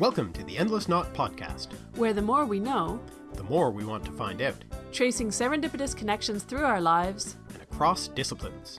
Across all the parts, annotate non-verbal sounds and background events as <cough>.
Welcome to the Endless Knot Podcast, where the more we know, the more we want to find out, tracing serendipitous connections through our lives and across disciplines.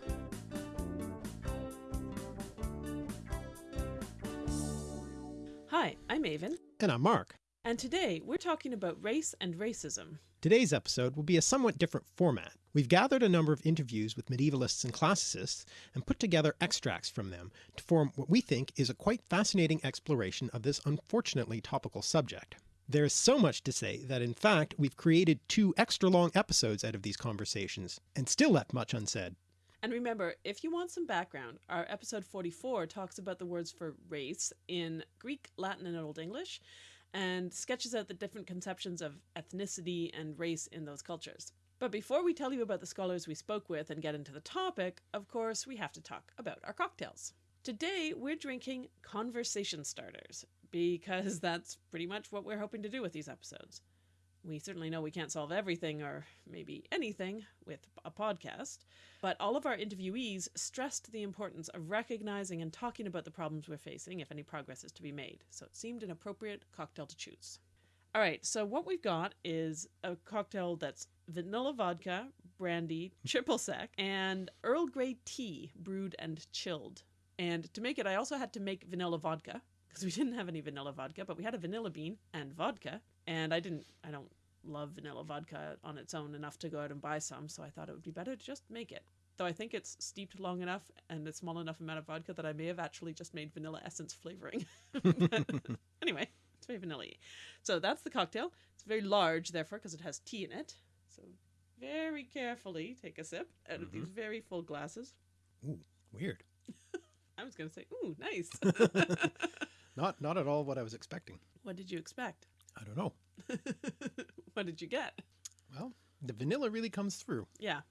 Hi, I'm Aven. And I'm Mark. And today we're talking about race and racism. Today's episode will be a somewhat different format. We've gathered a number of interviews with medievalists and classicists and put together extracts from them to form what we think is a quite fascinating exploration of this unfortunately topical subject. There is so much to say that in fact we've created two extra long episodes out of these conversations and still left much unsaid. And remember, if you want some background, our episode 44 talks about the words for race in Greek, Latin, and Old English, and sketches out the different conceptions of ethnicity and race in those cultures. But before we tell you about the scholars we spoke with and get into the topic, of course, we have to talk about our cocktails. Today, we're drinking conversation starters because <laughs> that's pretty much what we're hoping to do with these episodes. We certainly know we can't solve everything or maybe anything with a podcast, but all of our interviewees stressed the importance of recognizing and talking about the problems we're facing if any progress is to be made, so it seemed an appropriate cocktail to choose. All right, so what we've got is a cocktail that's vanilla vodka, brandy, <laughs> triple sec, and Earl Grey tea brewed and chilled. And to make it, I also had to make vanilla vodka because we <laughs> didn't have any vanilla vodka, but we had a vanilla bean and vodka. And I didn't, I don't love vanilla vodka on its own enough to go out and buy some, so I thought it would be better to just make it. Though I think it's steeped long enough and a small enough amount of vodka that I may have actually just made vanilla essence flavoring. <laughs> anyway, very vanilla So that's the cocktail. It's very large, therefore, because it has tea in it. So very carefully take a sip out of mm -hmm. these mm-hmm. very full glasses. Ooh, weird. <laughs> I was going to say, ooh, nice. <laughs> <laughs> not, not at all what I was expecting. What did you expect? I don't know. what did you get? Well, the vanilla really comes through. Yeah,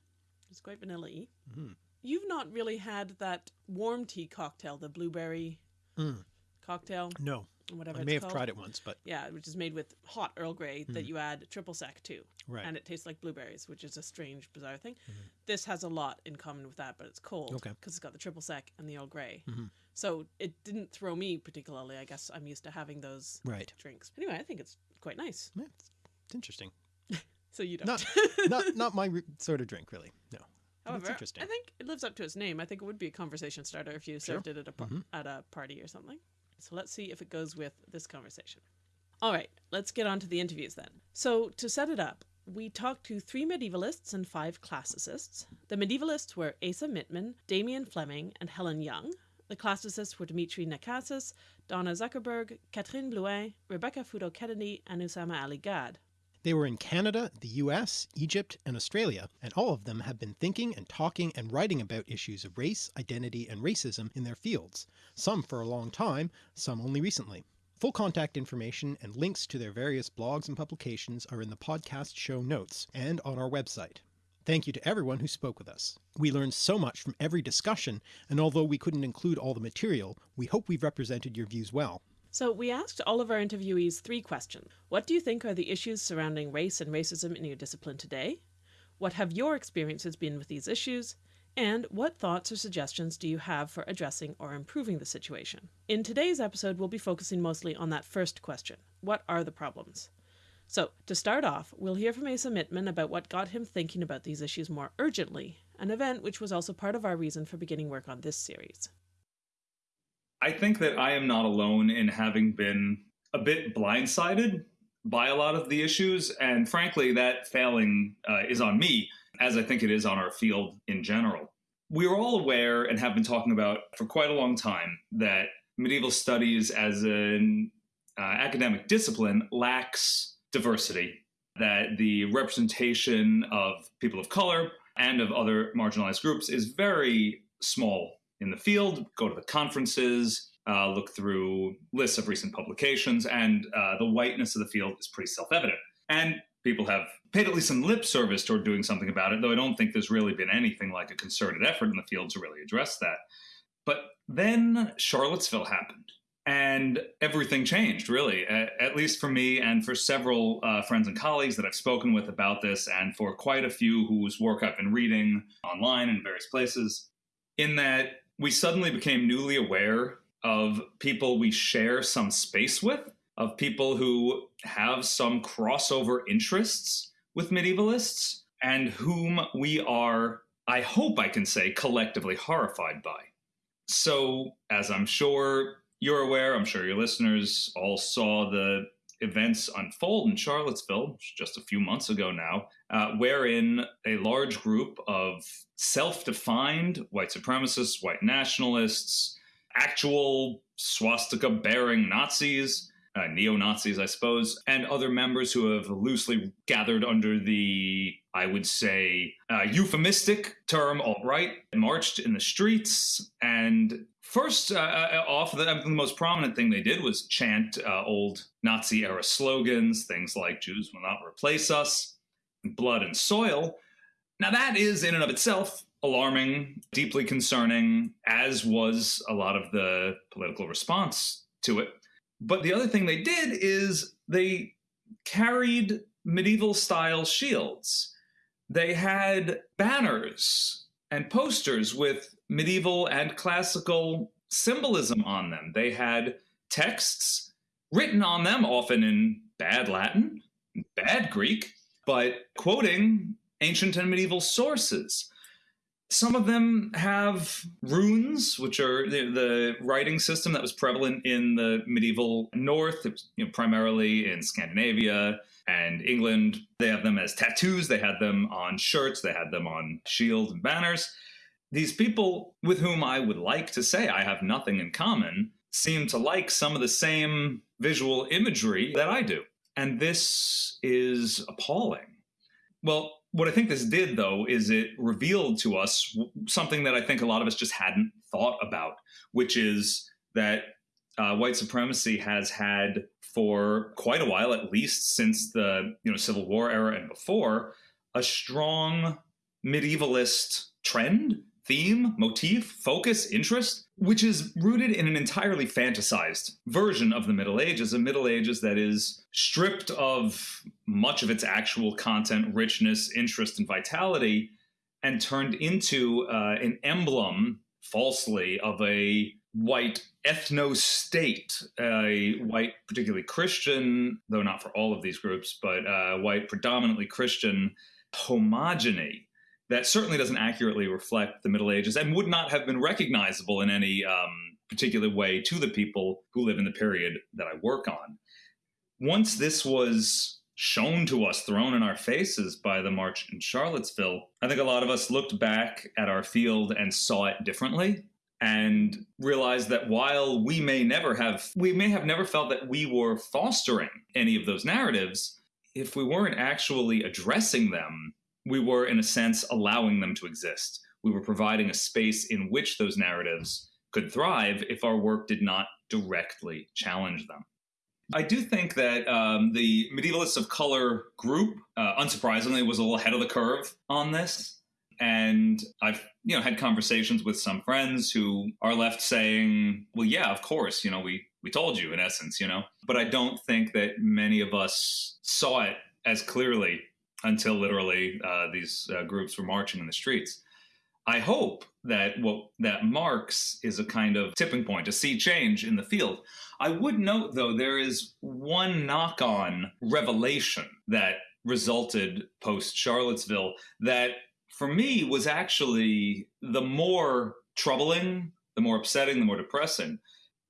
it's quite vanilla-y. Mm -hmm. You've not really had that warm tea cocktail, the blueberry mm. cocktail. No whatever. I may have called. tried it once, but yeah, which is made with hot Earl Grey mm. that you add triple sec to, right? And it tastes like blueberries, which is a strange, bizarre thing. Mm -hmm. This has a lot in common with that, but it's cold, okay, because it's got the triple sec and the Earl Grey. Mm -hmm. So it didn't throw me particularly. I guess I'm used to having those right drinks. Anyway, I think it's quite nice. Yeah, it's, it's interesting. <laughs> so you don't not <laughs> not not my sort of drink, really. No. However, interesting. I think it lives up to its name. I think it would be a conversation starter if you served sure. it at a mm -hmm. at a party or something. So let's see if it goes with this conversation. All right, let's get on to the interviews then. So to set it up, we talked to three medievalists and five classicists. The medievalists were Asa Mittman, Damian Fleming, and Helen Young. The classicists were Dimitri Nakassis, Donna Zuckerberg, Catherine Blouin, Rebecca Futo Kennedy, and Usama Ali Gad. They were in Canada, the US, Egypt, and Australia, and all of them have been thinking and talking and writing about issues of race, identity, and racism in their fields, some for a long time, some only recently. Full contact information and links to their various blogs and publications are in the podcast show notes and on our website. Thank you to everyone who spoke with us. We learned so much from every discussion, and although we couldn't include all the material, we hope we've represented your views well. So we asked all of our interviewees three questions. What do you think are the issues surrounding race and racism in your discipline today? What have your experiences been with these issues? And what thoughts or suggestions do you have for addressing or improving the situation? In today's episode, we'll be focusing mostly on that first question. What are the problems? So, to start off, we'll hear from Asa Mittman about what got him thinking about these issues more urgently, an event which was also part of our reason for beginning work on this series. I think that I am not alone in having been a bit blindsided by a lot of the issues. And frankly, that failing uh, is on me, as I think it is on our field in general. We are all aware and have been talking about for quite a long time that medieval studies as an uh, academic discipline lacks diversity, that the representation of people of color and of other marginalized groups is very small in the field, go to the conferences, uh, look through lists of recent publications, and uh, the whiteness of the field is pretty self evident. And people have paid at least some lip service toward doing something about it, though I don't think there's really been anything like a concerted effort in the field to really address that. But then Charlottesville happened. And everything changed, really, at, at least for me and for several uh, friends and colleagues that I've spoken with about this, and for quite a few whose work I've been reading online in various places, in that we suddenly became newly aware of people we share some space with of people who have some crossover interests with medievalists and whom we are, I hope I can say, collectively horrified by. So, as I'm sure you're aware, I'm sure your listeners all saw the events unfold in Charlottesville just a few months ago now, uh, wherein a large group of self defined white supremacists, white nationalists, actual swastika bearing Nazis, uh, neo Nazis, I suppose, and other members who have loosely gathered under the, I would say, uh, euphemistic term alt right, marched in the streets. And first, uh, uh off, the, the, most prominent thing they did was chant uh, old Nazi era slogans, things like Jews will not replace us, blood and soil. Now, that is in and of itself alarming, deeply concerning, as was a lot of the political response to it. But the other thing they did is they carried medieval style shields. They had banners and posters with medieval and classical symbolism on them. They had texts written on them, often in bad Latin, bad Greek, but quoting ancient and medieval sources. Some of them have runes, which are the, the, writing system that was prevalent in the medieval North, you know, primarily in Scandinavia and England. They have them as tattoos, they had them on shirts, they had them on shields and banners. These people with whom I would like to say I have nothing in common seem to like some of the same visual imagery that I do. And this is appalling. Well, what I think this did, though, is it revealed to us something that I think a lot of us just hadn't thought about, which is that uh, white supremacy has had for quite a while, at least since the you know Civil War era and before, a strong medievalist trend theme, motif, focus, interest, which is rooted in an entirely fantasized version of the Middle Ages, a Middle Ages that is stripped of much of its actual content, richness, interest, and vitality, and turned into uh, an emblem, falsely, of a white ethno state, a white, particularly Christian, though not for all of these groups, but uh, white, predominantly Christian homogeny that certainly doesn't accurately reflect the Middle Ages and would not have been recognizable in any um, particular way to the people who live in the period that I work on. Once this was shown to us, thrown in our faces by the march in Charlottesville, I think a lot of us looked back at our field and saw it differently and realized that while we may never have we may have never felt that we were fostering any of those narratives if we weren't actually addressing them we were, in a sense, allowing them to exist. We were providing a space in which those narratives could thrive if our work did not directly challenge them. I do think that um, the Medievalists of Color group, uh, unsurprisingly, was a little ahead of the curve on this. And I've you know had conversations with some friends who are left saying, "Well, yeah, of course, you know, we we told you in essence, you know." But I don't think that many of us saw it as clearly until literally uh, these uh, groups were marching in the streets. I hope that what that marks is a kind of tipping point, a sea change in the field. I would note, though, there is one knock on revelation that resulted post Charlottesville that for me was actually the more troubling, the more upsetting, the more depressing.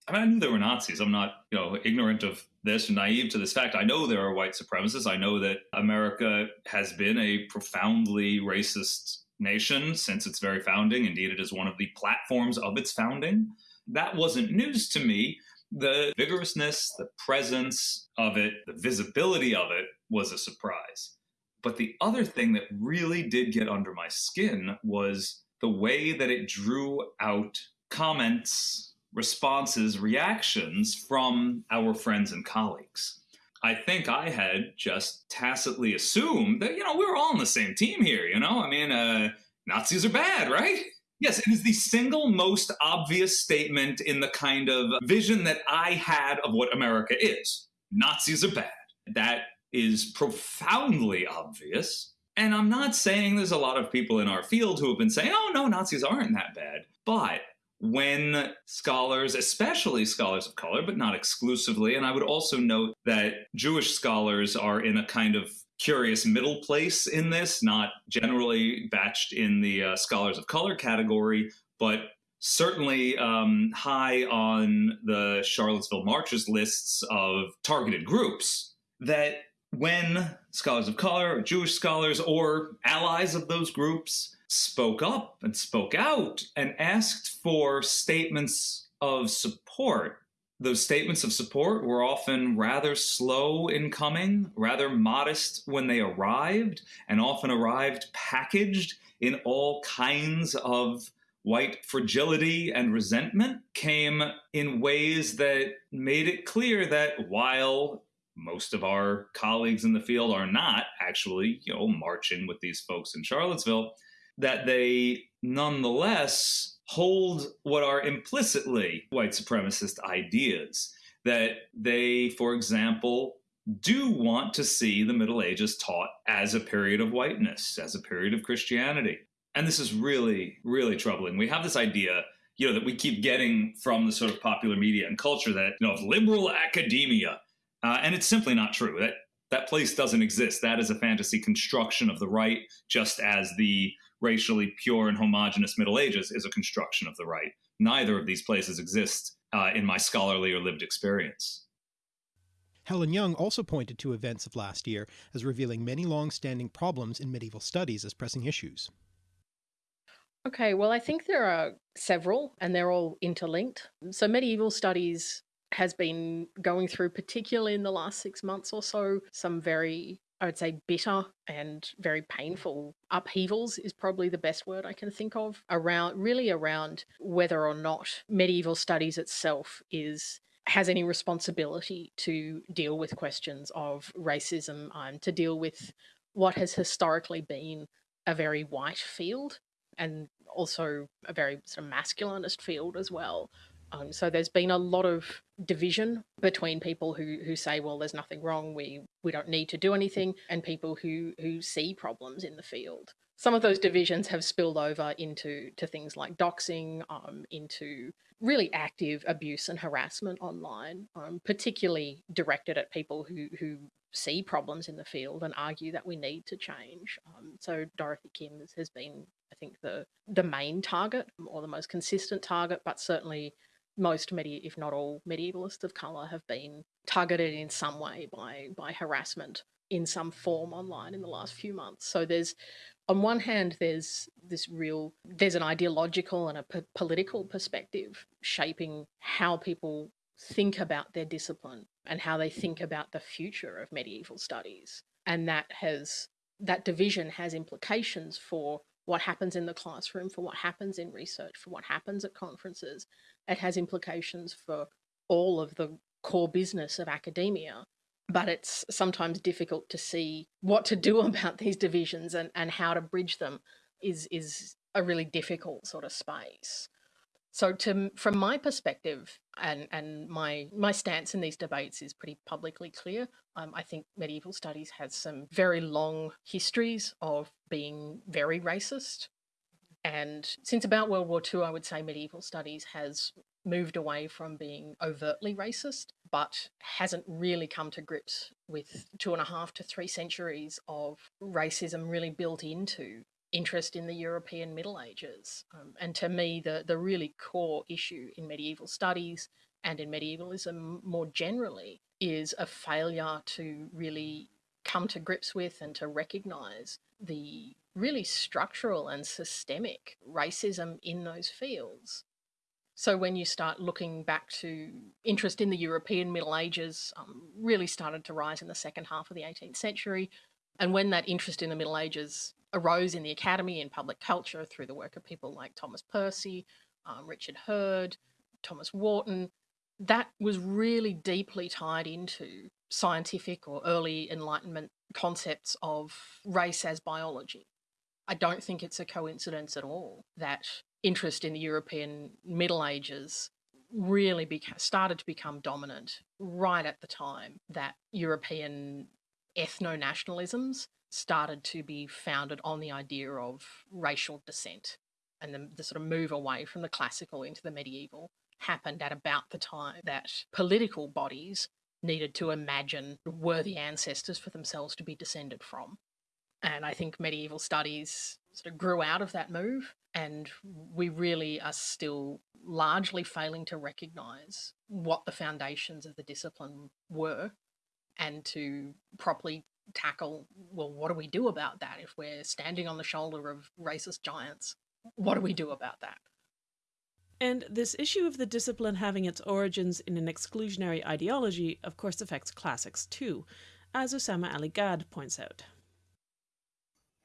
I mean, I knew there were Nazis. I'm not, you know, ignorant of this, naive to this fact. I know there are white supremacists. I know that America has been a profoundly racist nation since its very founding. Indeed, it is one of the platforms of its founding. That wasn't news to me. The vigorousness, the presence of it, the visibility of it was a surprise. But the other thing that really did get under my skin was the way that it drew out comments responses, reactions from our friends and colleagues. I think I had just tacitly assumed that, you know, we were all on the same team here, you know? I mean, uh, Nazis are bad, right? Yes, it is the single most obvious statement in the kind of vision that I had of what America is. Nazis are bad. That is profoundly obvious. And I'm not saying there's a lot of people in our field who have been saying, oh, no, Nazis aren't that bad. But when scholars, especially scholars of color, but not exclusively, and I would also note that Jewish scholars are in a kind of curious middle place in this, not generally batched in the uh, scholars of color category, but certainly um, high on the Charlottesville Marches lists of targeted groups. That when scholars of color, or Jewish scholars, or allies of those groups spoke up and spoke out and asked for statements of support. Those statements of support were often rather slow in coming, rather modest when they arrived, and often arrived packaged in all kinds of white fragility and resentment, came in ways that made it clear that while most of our colleagues in the field are not actually, you know, marching with these folks in Charlottesville, that they nonetheless hold what are implicitly white supremacist ideas. That they, for example, do want to see the Middle Ages taught as a period of whiteness, as a period of Christianity. And this is really, really troubling. We have this idea, you know, that we keep getting from the sort of popular media and culture that, you know, of liberal academia. Uh, and it's simply not true. That that place doesn't exist. That is a fantasy construction of the right, just as the racially pure and homogenous Middle Ages is a construction of the right. Neither of these places exist uh, in my scholarly or lived experience. Helen Young also pointed to events of last year as revealing many long-standing problems in medieval studies as pressing issues. Okay, well, I think there are several and they're all interlinked. So medieval studies has been going through, particularly in the last six months or so, some very I would say bitter and very painful upheavals is probably the best word I can think of around really around whether or not medieval studies itself is has any responsibility to deal with questions of racism and to deal with what has historically been a very white field and also a very sort of masculinist field as well. Um, so there's been a lot of division between people who who say, well, there's nothing wrong, we we don't need to do anything, and people who who see problems in the field. Some of those divisions have spilled over into to things like doxing, um, into really active abuse and harassment online, um, particularly directed at people who who see problems in the field and argue that we need to change. Um, so Dorothy Kim has been, I think, the the main target or the most consistent target, but certainly most medi if not all medievalists of color have been targeted in some way by by harassment in some form online in the last few months so there's on one hand there's this real there's an ideological and a political perspective shaping how people think about their discipline and how they think about the future of medieval studies and that has that division has implications for what happens in the classroom, for what happens in research, for what happens at conferences. It has implications for all of the core business of academia. But it's sometimes difficult to see what to do <laughs> about these divisions and, and how to bridge them is is a really difficult sort of space. So to from my perspective and and my my stance in these debates is pretty publicly clear. Um, I think medieval studies has some very long histories of being very racist. And since about World War II, I would say medieval studies has moved away from being overtly racist, but hasn't really come to grips with two and a half to three centuries of racism really built into interest in the European Middle Ages. Um, and to me, the, the really core issue in medieval studies and in medievalism more generally is a failure to really come to grips with and to recognize the really structural and systemic racism in those fields. So when you start looking back to interest in the European Middle Ages, um, really started to rise in the second half of the 18th century. And when that interest in the Middle Ages arose in the academy in public culture through the work of people like Thomas Percy, um, Richard Hurd, Thomas Warton, that was really deeply tied into scientific or early Enlightenment concepts of race as biology. I don't think it's a coincidence at all that interest in the European Middle Ages really started to become dominant right at the time that European ethno nationalisms started to be founded on the idea of racial descent. and the, the sort of move away from the classical into the medieval happened at about the time that political bodies needed to imagine worthy ancestors for themselves to be descended from. And I think medieval studies sort of grew out of that move, and we really are still largely failing to recognize what the foundations of the discipline were and to properly tackle well, what do we do about that if we're standing on the shoulder of racist giants? What do we do about that? And this issue of the discipline having its origins in an exclusionary ideology, of course, affects classics too, as Usama Ali Gad points out.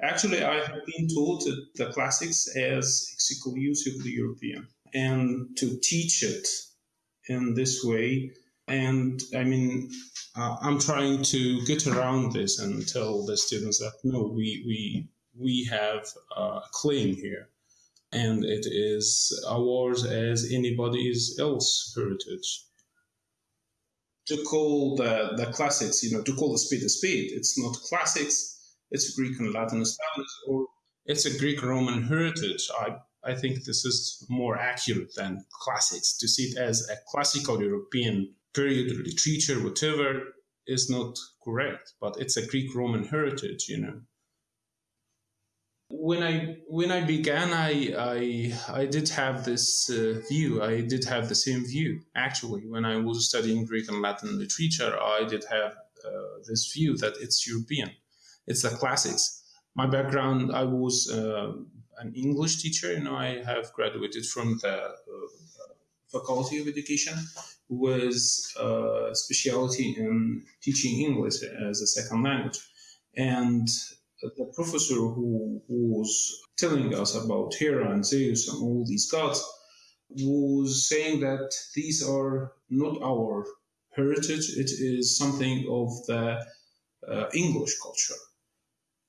Actually, I have been taught the classics as exclusively European and to teach it in this way. And I mean, uh, I'm trying to get around this and tell the students that no, we, we, we have a claim here and it is ours as anybody's else heritage. To call the, the classics, you know, to call the speed a speed, it's not classics, it's a Greek and Latin studies, or it's a Greek Roman heritage. I, I think this is more accurate than classics. To see it as a classical European period literature, whatever, is not correct, but it's a Greek Roman heritage, you know when I when I began, I I, I did have this uh, view. I did have the same view actually. When I was studying Greek and Latin literature, I did have uh, this view that it's European, it's the classics. My background, I was uh, an English teacher. You know, I have graduated from the uh, Faculty of Education with a uh, specialty in teaching English as a second language, and the professor who, who was telling us about Hera and Zeus and all these gods was saying that these are not our heritage, it is something of the uh, English culture.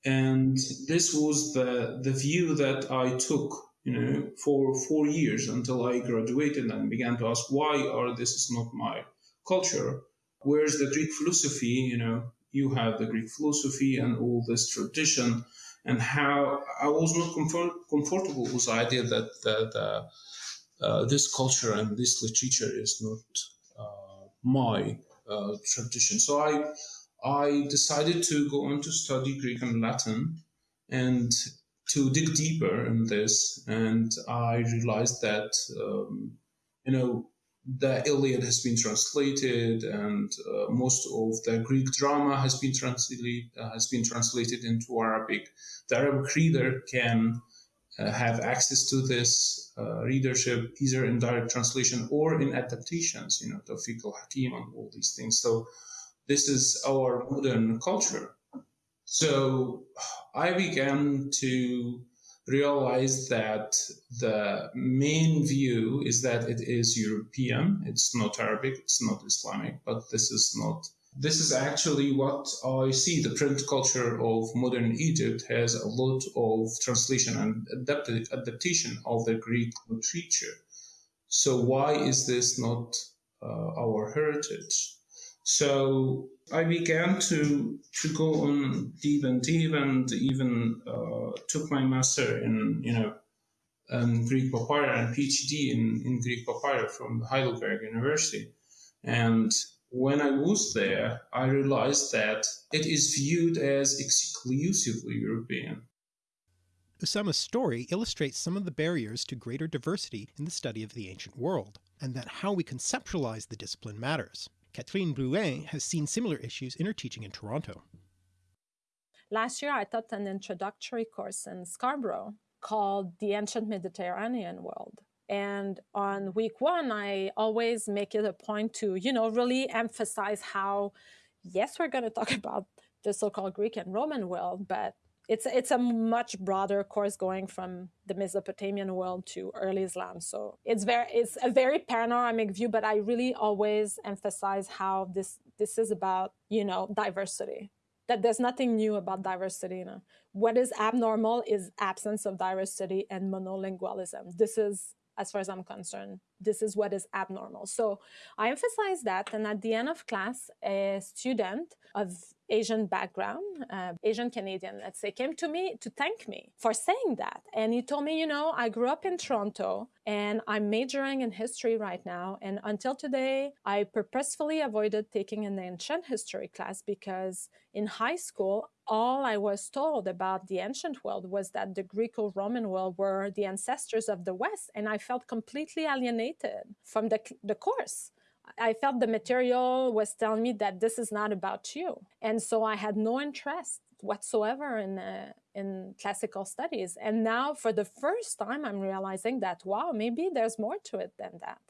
And this was the, the view that I took, you know, for four years until I graduated and began to ask why are this is not my culture? Where's the Greek philosophy, you know, you have the Greek philosophy and all this tradition, and how I was not comfort, comfortable with the idea that that uh, uh, this culture and this literature is not uh, my uh, tradition. So I I decided to go on to study Greek and Latin and to dig deeper in this, and I realized that um, you know the Iliad has been translated, and uh, most of the Greek drama has been translated uh, has been translated into Arabic. The Arabic reader can uh, have access to this uh, readership either in direct translation or in adaptations. You know, Tawfiq al-Hakim and all these things. So this is our modern culture. So I began to realize that the main view is that it is European. It's not Arabic, it's not Islamic, but this is not. This is actually what I see. The print culture of modern Egypt has a lot of translation and adapt- adaptation of the Greek literature. So, why is this not uh, our heritage? So I began to to go on deep and deep, and even uh, took my master in you know um, Greek papyri and PhD in, in Greek papyri from Heidelberg University. And when I was there, I realized that it is viewed as exclusively European. Usama's story illustrates some of the barriers to greater diversity in the study of the ancient world, and that how we conceptualize the discipline matters. Catherine Blouin has seen similar issues in her teaching in Toronto. Last year, I taught an introductory course in Scarborough called The Ancient Mediterranean World. And on week one, I always make it a point to, you know, really emphasize how, yes, we're going to talk <laughs> about the so called Greek and Roman world, but it's it's a much broader course going from the Mesopotamian world to early Islam. So it's very it's a very panoramic view, but I really always emphasize how this this is about you know diversity. That there's nothing new about diversity. You know? What is abnormal is absence of diversity and monolingualism. This is, as far as I'm concerned, this is what is abnormal. So I emphasize that. And at the end of class, a student of Asian background, uh, Asian Canadian, let's say, came to me to thank me for saying that. And he told me, you know, I grew up in Toronto and I'm majoring in history right now. And until today, I purposefully avoided taking an ancient history class because in high school, all I was told about the ancient world was that the Greco Roman world were the ancestors of the West. And I felt completely alienated from the, the course. I felt the material was telling me that this is not about you. And so I had no interest whatsoever in uh, in classical studies. And now for the first time I'm realizing that wow, maybe there's more to it than that.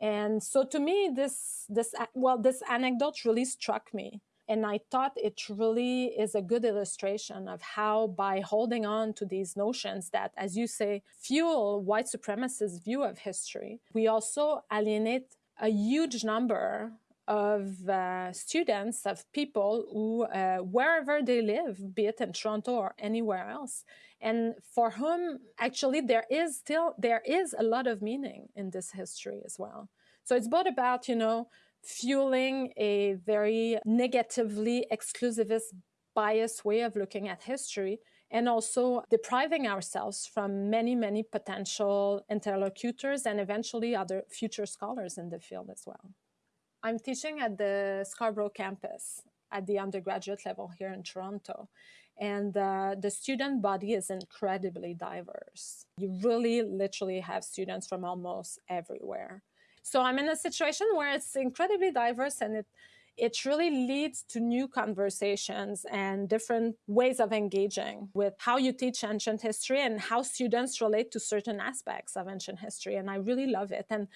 And so to me this this well this anecdote really struck me. And I thought it really is a good illustration of how, by holding on to these notions that, as you say, fuel white supremacist view of history, we also alienate a huge number of uh, students, of people who, uh, wherever they live, be it in Toronto or anywhere else, and for whom actually there is still, there is a lot of meaning in this history as well. So it's both about, you know, fueling a very negatively exclusivist biased way of looking at history and also depriving ourselves from many, many potential interlocutors and eventually other future scholars in the field as well. I'm teaching at the Scarborough campus at the undergraduate level here in Toronto. And uh, the student body is incredibly diverse. You really literally have students from almost everywhere. So I'm in a situation where it's incredibly diverse and it it really leads to new conversations and different ways of engaging with how you teach ancient history and how students relate to certain aspects of ancient history. And I really love it. And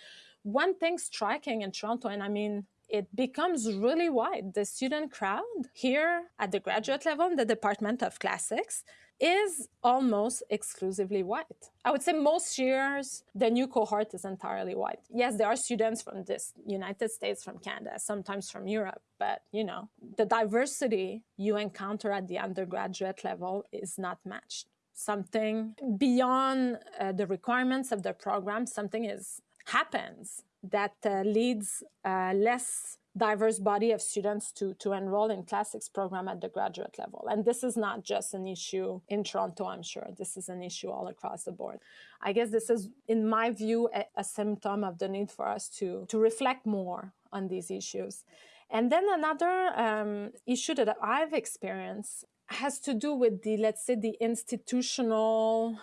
one thing striking in Toronto, and I mean, it becomes really wide. The student crowd here at the graduate level in the Department of Classics is almost exclusively white. I would say most years, the new cohort is entirely white. Yes, there are students from this United States, from Canada, sometimes from Europe, but you know, the diversity you encounter at the undergraduate level is not matched. Something beyond uh, the requirements of the program, something is happens that uh, leads less diverse body of students to, to enroll in classics program at the graduate level. And this is not just an issue in Toronto, I'm sure. This is an issue all across the board. I guess this is, in my view, a, a symptom of the need for us to, to reflect more on these issues. And then another um, issue that I've experienced has to do with the, let's say, the institutional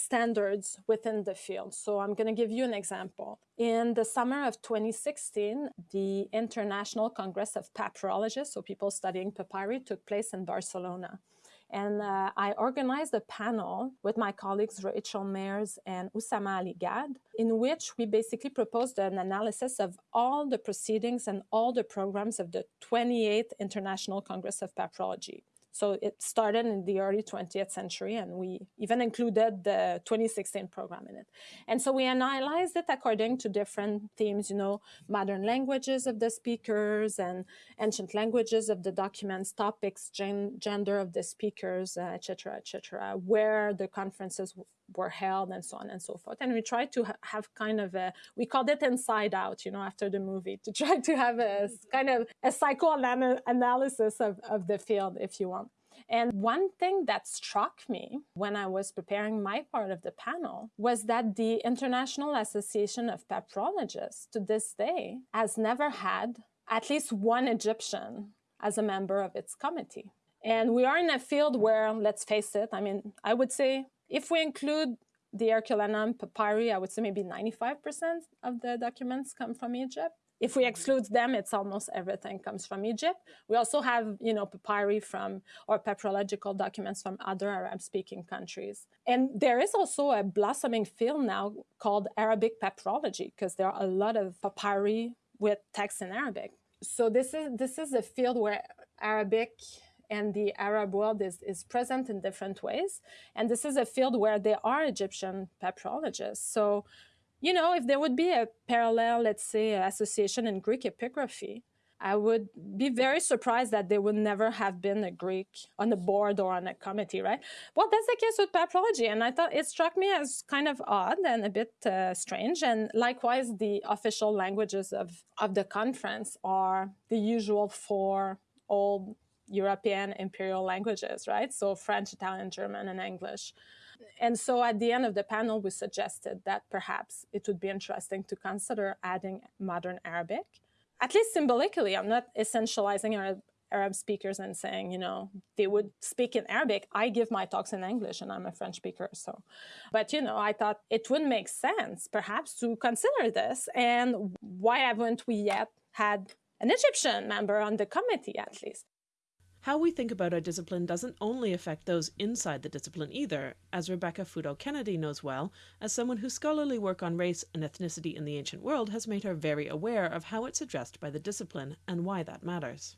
standards within the field. So I'm going to give you an example. In the summer of 2016, the International Congress of Papyrologists, so people studying papyri, took place in Barcelona. And uh, I organized a panel with my colleagues Rachel Mairs and Usama Ali Gad, in which we basically proposed an analysis of all the proceedings and all the programs of the 28th International Congress of Papyrology. So it started in the early 20th century, and we even included the 2016 program in it. And so we analyzed it according to different themes, you know, modern languages of the speakers and ancient languages of the documents, topics, gen gender of the speakers, etc., uh, etc., et where the conferences were held and so on and so forth. And we tried to ha have kind of a, we called it inside out, you know, after the movie, to try to have a mm-hmm. kind of a psychoanalysis of, of the field, if you want. And one thing that struck me when I was preparing my part of the panel was that the International Association of Papyrologists to this day has never had at least one Egyptian as a member of its committee. And we are in a field where, let's face it, I mean, I would say if we include the Herculaneum papyri, I would say maybe 95% of the documents come from Egypt. If we exclude them, it's almost everything comes from Egypt. We also have, you know, papyri from or papyrological documents from other Arab-speaking countries. And there is also a blossoming field now called Arabic papyrology because there are a lot of papyri with text in Arabic. So this is this is a field where Arabic and the Arab world is, is present in different ways. And this is a field where there are Egyptian papyrologists. So, you know, if there would be a parallel, let's say, association in Greek epigraphy, I would be very surprised that there would never have been a Greek on the board or on a committee, right? Well, that's the case with papyrology. And I thought it struck me as kind of odd and a bit uh, strange. And likewise, the official languages of, of the conference are the usual four old European imperial languages, right? So French, Italian, German, and English. And so at the end of the panel, we suggested that perhaps it would be interesting to consider adding modern Arabic at least symbolically, I'm not essentializing Arab, Arab speakers and saying, you know, they would speak in Arabic. I give my talks in English and I'm a French speaker. So, but, you know, I thought it would make sense perhaps to consider this. And why haven't we yet had an Egyptian member on the committee at least? How we think about our discipline doesn't only affect those inside the discipline either, as Rebecca Futo Kennedy knows well, as someone whose scholarly work on race and ethnicity in the ancient world has made her very aware of how it's addressed by the discipline and why that matters.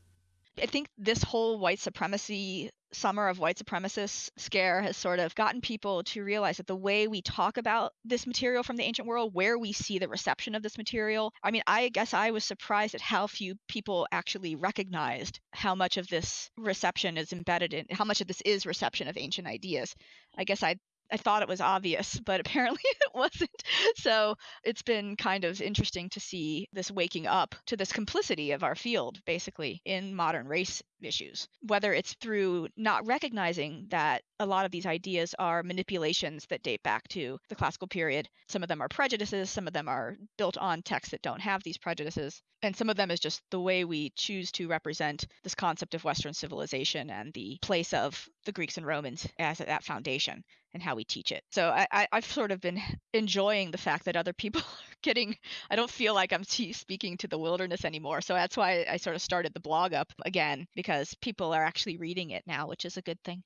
I think this whole white supremacy summer of white supremacists scare has sort of gotten people to realize that the way we talk about this material from the ancient world, where we see the reception of this material, I mean, I guess I was surprised at how few people actually recognized how much of this reception is embedded in, how much of this is reception of ancient ideas. I guess I I thought it was obvious, but apparently <laughs> it wasn't. So it's been kind of interesting to see this waking up to this complicity of our field, basically, in modern race issues. Whether it's through not recognizing that a lot of these ideas are manipulations that date back to the classical period. Some of them are prejudices, some of them are built on texts that don't have these prejudices, and some of them is just the way we choose to represent this concept of Western civilization and the place of the Greeks and Romans as that foundation and how we teach it. So I, I, have sort of been enjoying the fact that other people <laughs> are getting, I don't feel like I'm speaking to the wilderness anymore. So that's why I sort of started the blog up again, because people are actually reading it now, which is a good thing.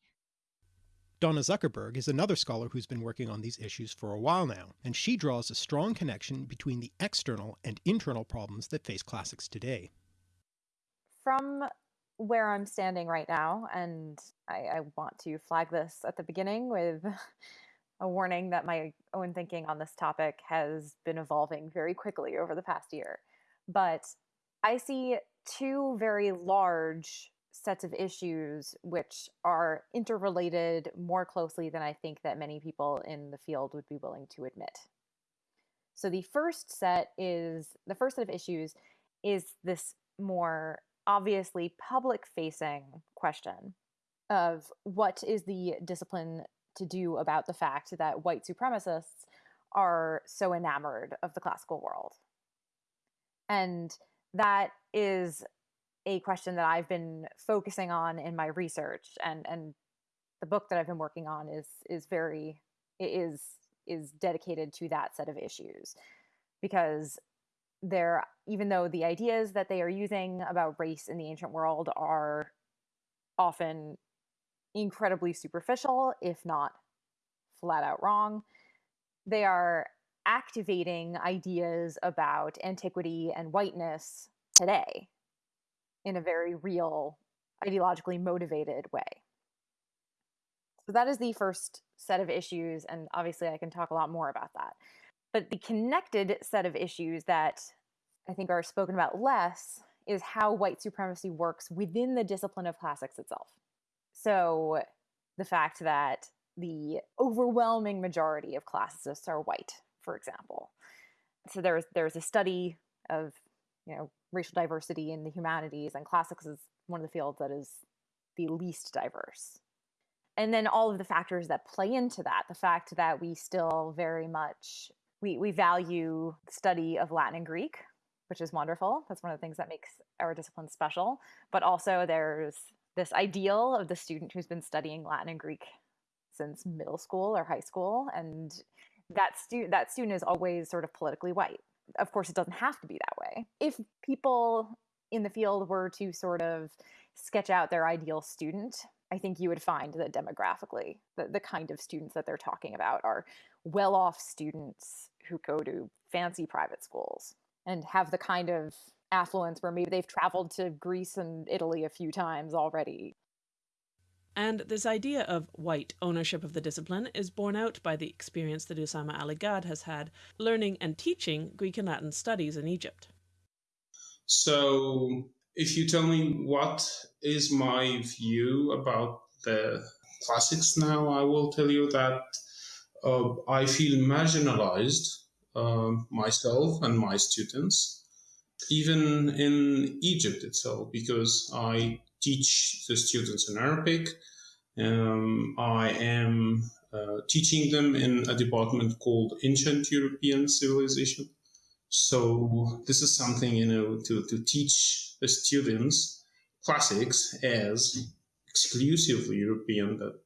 Donna Zuckerberg is another scholar who's been working on these issues for a while now, and she draws a strong connection between the external and internal problems that face classics today. From where I'm standing right now, and I, I want to flag this at the beginning with <laughs> a warning that my own thinking on this topic has been evolving very quickly over the past year. But I see two very large sets of issues which are interrelated more closely than I think that many people in the field would be willing to admit. So the first set is the first set of issues is this more obviously public facing question of what is the discipline to do about the fact that white supremacists are so enamored of the classical world. And that is a question that I've been focusing on in my research and and the book that I've been working on is is very is is dedicated to that set of issues because they're even though the ideas that they are using about race in the ancient world are often incredibly superficial, if not flat out wrong, they are activating ideas about antiquity and whiteness today in a very real, ideologically motivated way. So that is the first set of issues, and obviously I can talk a lot more about that. But the connected set of issues that I think are spoken about less is how white supremacy works within the discipline of classics itself. So the fact that the overwhelming majority of classicists are white, for example. So there's there's a study of you know racial diversity in the humanities, and classics is one of the fields that is the least diverse. And then all of the factors that play into that, the fact that we still very much we, we value study of Latin and Greek, which is wonderful. That's one of the things that makes our discipline special. But also there's this ideal of the student who's been studying Latin and Greek since middle school or high school and that student that student is always sort of politically white of course, it doesn't have to be that way. If people in the field were to sort of sketch out their ideal student, I think you would find that demographically, the, the kind of students that they're talking about are well off students who go to fancy private schools and have the kind of affluence where maybe they've traveled to Greece and Italy a few times already. And this idea of white ownership of the discipline is borne out by the experience that Usama Ali Gad has had learning and teaching Greek and Latin studies in Egypt. So if you tell me what is my view about the classics now, I will tell you that uh, I feel marginalized uh, myself and my students, even in Egypt itself, because I teach the students in Arabic. Um, I am uh, teaching them in a department called Ancient European Civilization. So this is something, you know, to, to teach the students classics as exclusively European that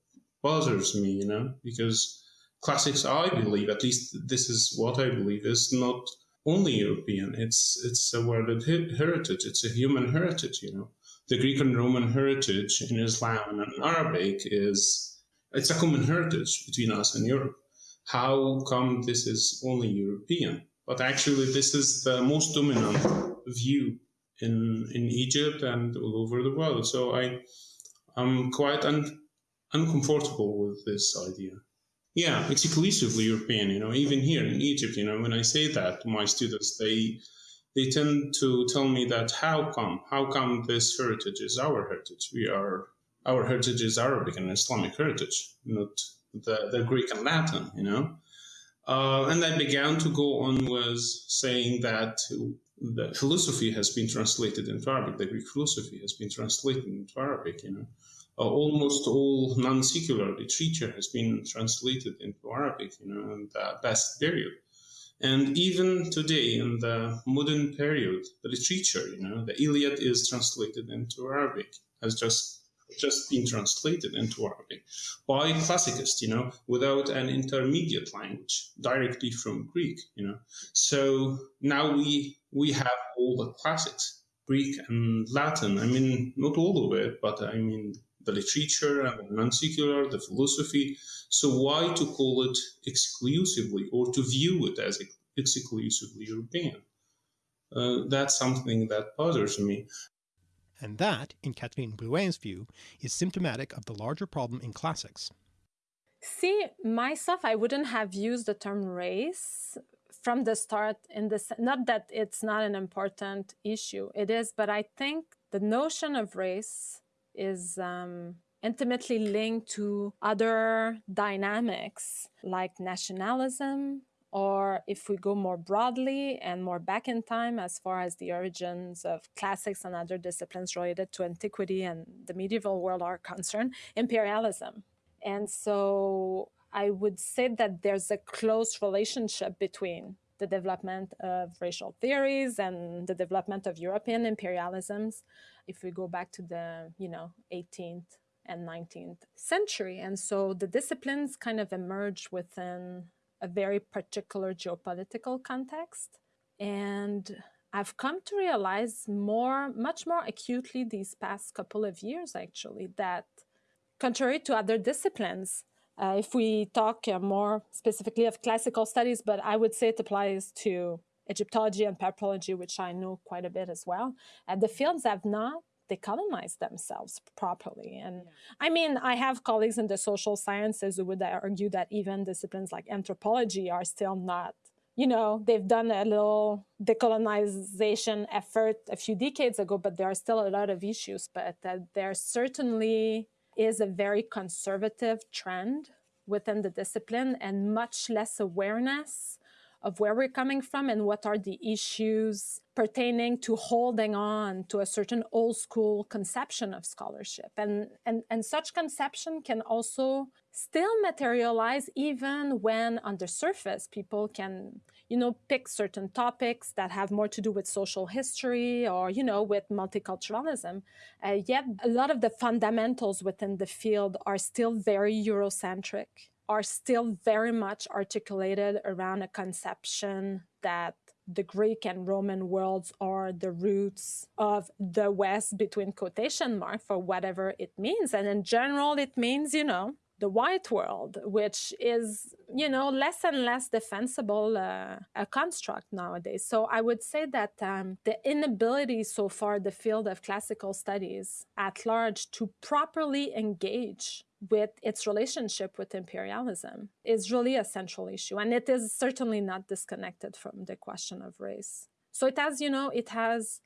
bothers me, you know, because classics, I believe, at least this is what I believe, is not only European. It's it's a world heritage. It's a human heritage, you know. The Greek and Roman heritage in Islam and Arabic is it's a common heritage between us and Europe. How come this is only European? But actually, this is the most dominant view in in Egypt and all over the world. So I I'm quite un, uncomfortable with this idea. Yeah, it's exclusively European. You know, even here in Egypt, you know, when I say that to my students, they they tend to tell me that how come how come this heritage is our heritage? We are our heritage is Arabic and Islamic heritage, not the, the Greek and Latin. You know. Uh, and I began to go on with saying that the philosophy has been translated into Arabic. The Greek philosophy has been translated into Arabic. You know, uh, almost all non-secular literature has been translated into Arabic. You know, in the past period, and even today in the modern period, the literature, you know, the Iliad is translated into Arabic. Has just just been translated into Arabic by classicists, you know, without an intermediate language directly from Greek, you know. So now we we have all the classics, Greek and Latin. I mean, not all of it, but I mean the literature and the non-secular, the philosophy. So why to call it exclusively or to view it as exclusively European? Uh, that's something that bothers me. And that, in Catherine Blouin's view, is symptomatic of the larger problem in classics. See, myself, I wouldn't have used the term race from the start in this not that it's not an important issue it is but i think the notion of race is um, intimately linked to other dynamics like nationalism or if we go more broadly and more back in time as far as the origins of classics and other disciplines related to antiquity and the medieval world are concerned imperialism. And so I would say that there's a close relationship between the development of racial theories and the development of European imperialisms if we go back to the, you know, 18th and 19th century. And so the disciplines kind of emerge within a very particular geopolitical context. And I've come to realize more, much more acutely these past couple of years, actually, that contrary to other disciplines, uh, if we talk uh, more specifically of classical studies, but I would say it applies to Egyptology and papyrology, which I know quite a bit as well. Uh, the fields have not decolonized themselves properly. And yeah. I mean, I have colleagues in the social sciences who would argue that even disciplines like anthropology are still not you know, they've done a little decolonization effort a few decades ago, but there are still a lot of issues. But uh, there certainly is a very conservative trend within the discipline and much less awareness of where we're coming from and what are the issues pertaining to holding on to a certain old school conception of scholarship. And, and, and such conception can also still materialize even when on the surface people can you know pick certain topics that have more to do with social history or you know with multiculturalism uh, yet a lot of the fundamentals within the field are still very eurocentric are still very much articulated around a conception that the Greek and Roman worlds are the roots of the West between quotation mark for whatever it means. And in general, it means, you know, the white world, which is, you know, less and less defensible uh, a construct nowadays. So I would say that um, the inability so far, the field of classical studies at large, to properly engage with its relationship with imperialism is really a central issue. And it is certainly not disconnected from the question of race. So it has, you know, it has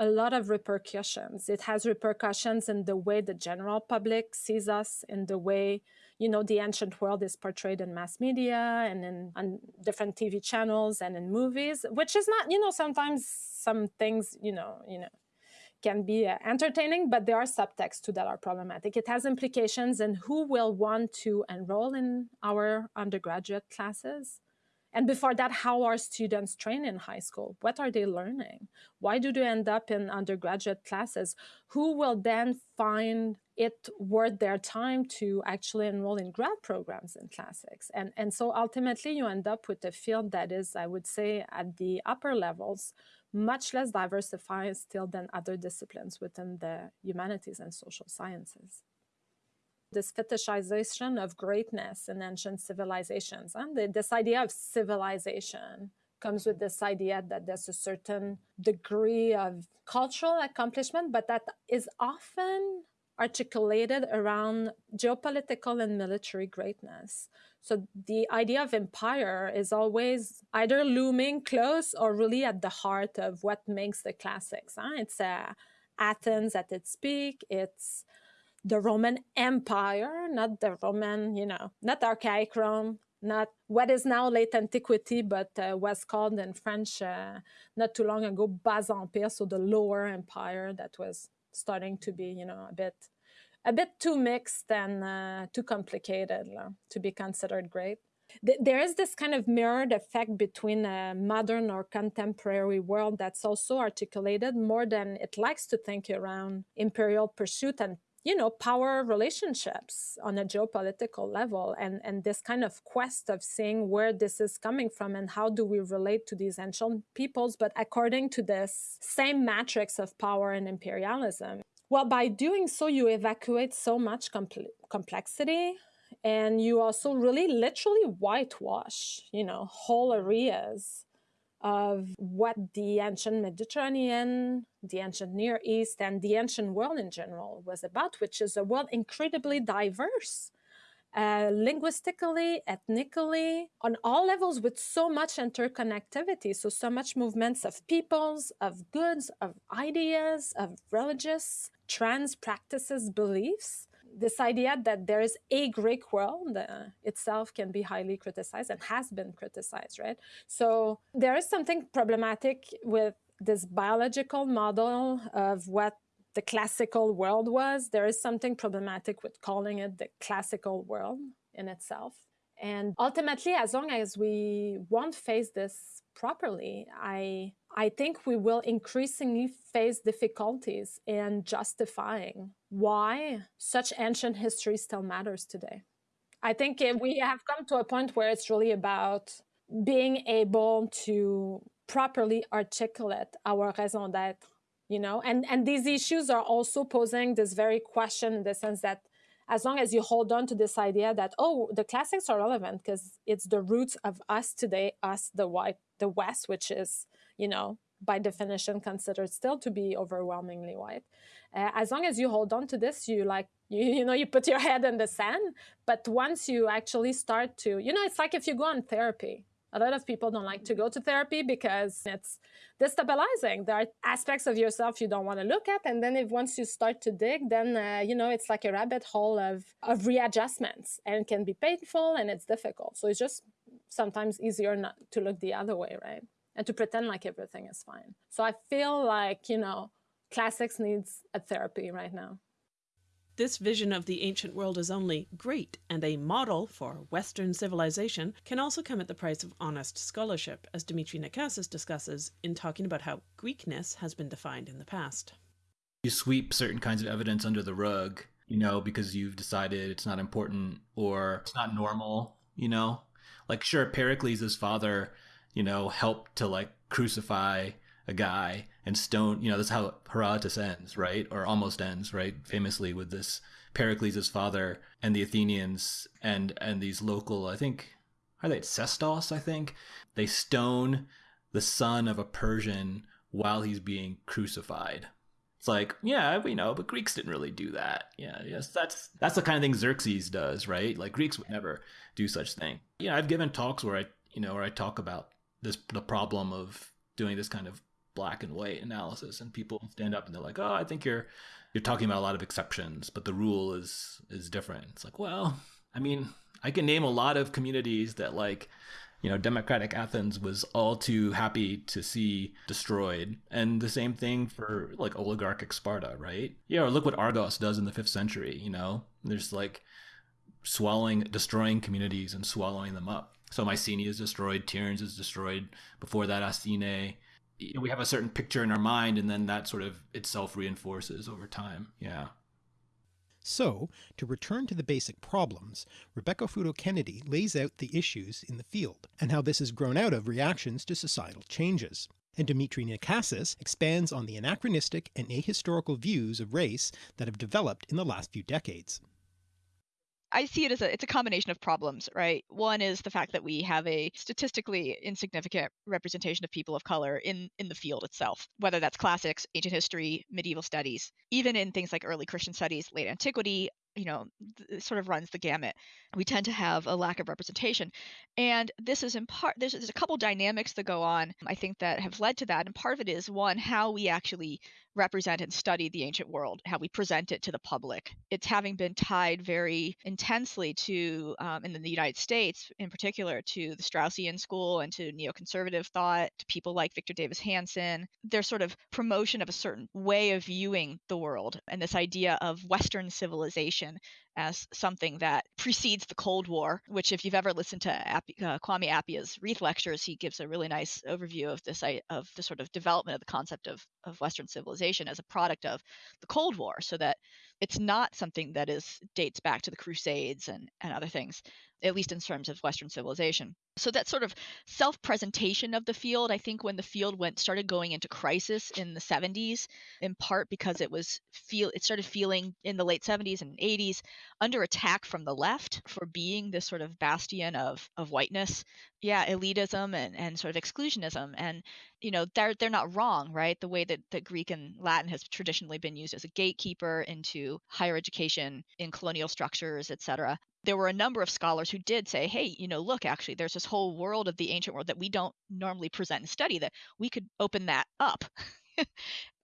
a lot of repercussions. It has repercussions in the way the general public sees us, in the way you know the ancient world is portrayed in mass media and in on different TV channels and in movies, which is not you know sometimes some things you know you know can be uh, entertaining, but there are subtexts to that are problematic. It has implications in who will want to enroll in our undergraduate classes. And before that, how are students trained in high school? What are they learning? Why do they end up in undergraduate classes? Who will then find it worth their time to actually enroll in grad programs in classics? And, and so ultimately, you end up with a field that is, I would say, at the upper levels, much less diversified still than other disciplines within the humanities and social sciences. This fetishization of greatness in ancient civilizations and the, this idea of civilization comes with this idea that there's a certain degree of cultural accomplishment, but that is often articulated around geopolitical and military greatness. So the idea of empire is always either looming close or really at the heart of what makes the classics. Huh? It's uh, Athens at its peak. It's the Roman Empire, not the Roman, you know, not archaic Rome, not what is now late antiquity, but uh, was called in French uh, not too long ago Bas Empire, so the lower empire that was starting to be, you know, a bit a bit too mixed and uh, too complicated uh, to be considered great. there is this kind of mirrored effect between a modern or contemporary world that's also articulated more than it likes to think around imperial pursuit and you know power relationships on a geopolitical level and and this kind of quest of seeing where this is coming from and how do we relate to these ancient peoples but according to this same matrix of power and imperialism. Well, by doing so, you evacuate so much compl- complexity and you also really literally whitewash, you know, whole areas of what the ancient Mediterranean, the ancient Near East, and the ancient world in general was about, which is a world incredibly diverse uh, linguistically, ethnically, on all levels with so much interconnectivity. So, so much movements of peoples, of goods, of ideas, of religious, trans practices, beliefs. This idea that there is a Greek world uh, itself can be highly criticized and has been criticized, right? So, there is something problematic with this biological model of what the classical world was, there is something problematic with calling it the classical world in itself. And ultimately, as long as we won't face this properly, I I think we will increasingly face difficulties in justifying why such ancient history still matters today. I think we have come to a point where it's really about being able to properly articulate our raison d'etre you know and and these issues are also posing this very question in the sense that as long as you hold on to this idea that oh the classics are relevant because it's the roots of us today us the white the west which is you know by definition considered still to be overwhelmingly white. Uh, as long as you hold on to this you like <laughs> you, you know you put your head in the sand but once you actually start to you know it's like if you go on therapy a lot of people don't like to go to therapy because it's destabilizing. There are aspects of yourself you don't want to look at, and then if once you start to dig, then uh, you know it's like a rabbit hole of of readjustments, and can be painful and it's difficult. So it's just sometimes easier not to look the other way, right? And to pretend like everything is fine. So I feel like you know classics needs a therapy right now. This vision of the ancient world as only great and a model for Western civilization can also come at the price of honest scholarship, as Dimitri Nakassis discusses in talking about how Greekness has been defined in the past. You sweep certain kinds of evidence under the rug, you know, because you've decided it's not important or it's not normal, you know? Like, sure, Pericles' father, you know, helped to like crucify a guy and stone you know that's how herodotus ends right or almost ends right famously with this pericles' father and the athenians and and these local i think are they Sestos, I think. They stone the son of a Persian while he's being crucified. It's like, yeah, we know, but Greeks didn't really do that. Yeah, yes, that's that's the kind of thing Xerxes does, right? Like Greeks would never do such thing. Yeah, I've given talks where I, you know, where I talk about this the problem of doing this kind of black and white analysis and people stand up and they're like oh i think you're you're talking about a lot of exceptions but the rule is is different. It's like well i mean i can name a lot of communities that like you know democratic athens was all too happy to see destroyed. And the same thing for like oligarchic sparta right? Yeah or look what argos does in the fifth century you know? There's like swallowing destroying communities and swallowing them up. So Mycenae is destroyed, Tiryns is destroyed. Before that, Asine. We have a certain picture in our mind, and then that sort of itself reinforces over time. Yeah. So, to return to the basic problems, Rebecca Futo Kennedy lays out the issues in the field, and how this has grown out of reactions to societal changes. And Dimitri Nakassis expands on the anachronistic and ahistorical views of race that have developed in the last few decades. I see it as a it's a combination of problems, right? One is the fact that we have a statistically insignificant representation of people of color in in the field itself, whether that's classics, ancient history, medieval studies, even in things like early Christian studies, late antiquity, you know, sort of runs the gamut. We tend to have a lack of representation. And this is in part, there's, there's a couple dynamics that go on, I think, that have led to that. And part of it is one, how we actually represent and study the ancient world, how we present it to the public. It's having been tied very intensely to, um, in the United States in particular, to the Straussian school and to neoconservative thought, to people like Victor Davis Hanson. Their sort of promotion of a certain way of viewing the world and this idea of Western civilization as something that precedes the Cold War, which, if you've ever listened to Appy, uh, Kwame Appiah's Reith lectures, he gives a really nice overview of this of the sort of development of the concept of, of Western civilization as a product of the Cold War, so that it's not something that is dates back to the Crusades and, and other things, at least in terms of Western civilization. So that sort of self-presentation of the field i think when the field went started going into crisis in the 70s in part because it was feel it started feeling in the late 70s and 80s under attack from the left for being this sort of bastion of of whiteness. Yeah elitism and and sort of exclusionism. And you know they're they're not wrong right? The way that, that greek and latin has traditionally been used as a gatekeeper into higher education in colonial structures etc there were a number of scholars who did say, hey, you know, look, actually, there's this whole world of the ancient world that we don't normally present and study, that we could open that up. <laughs>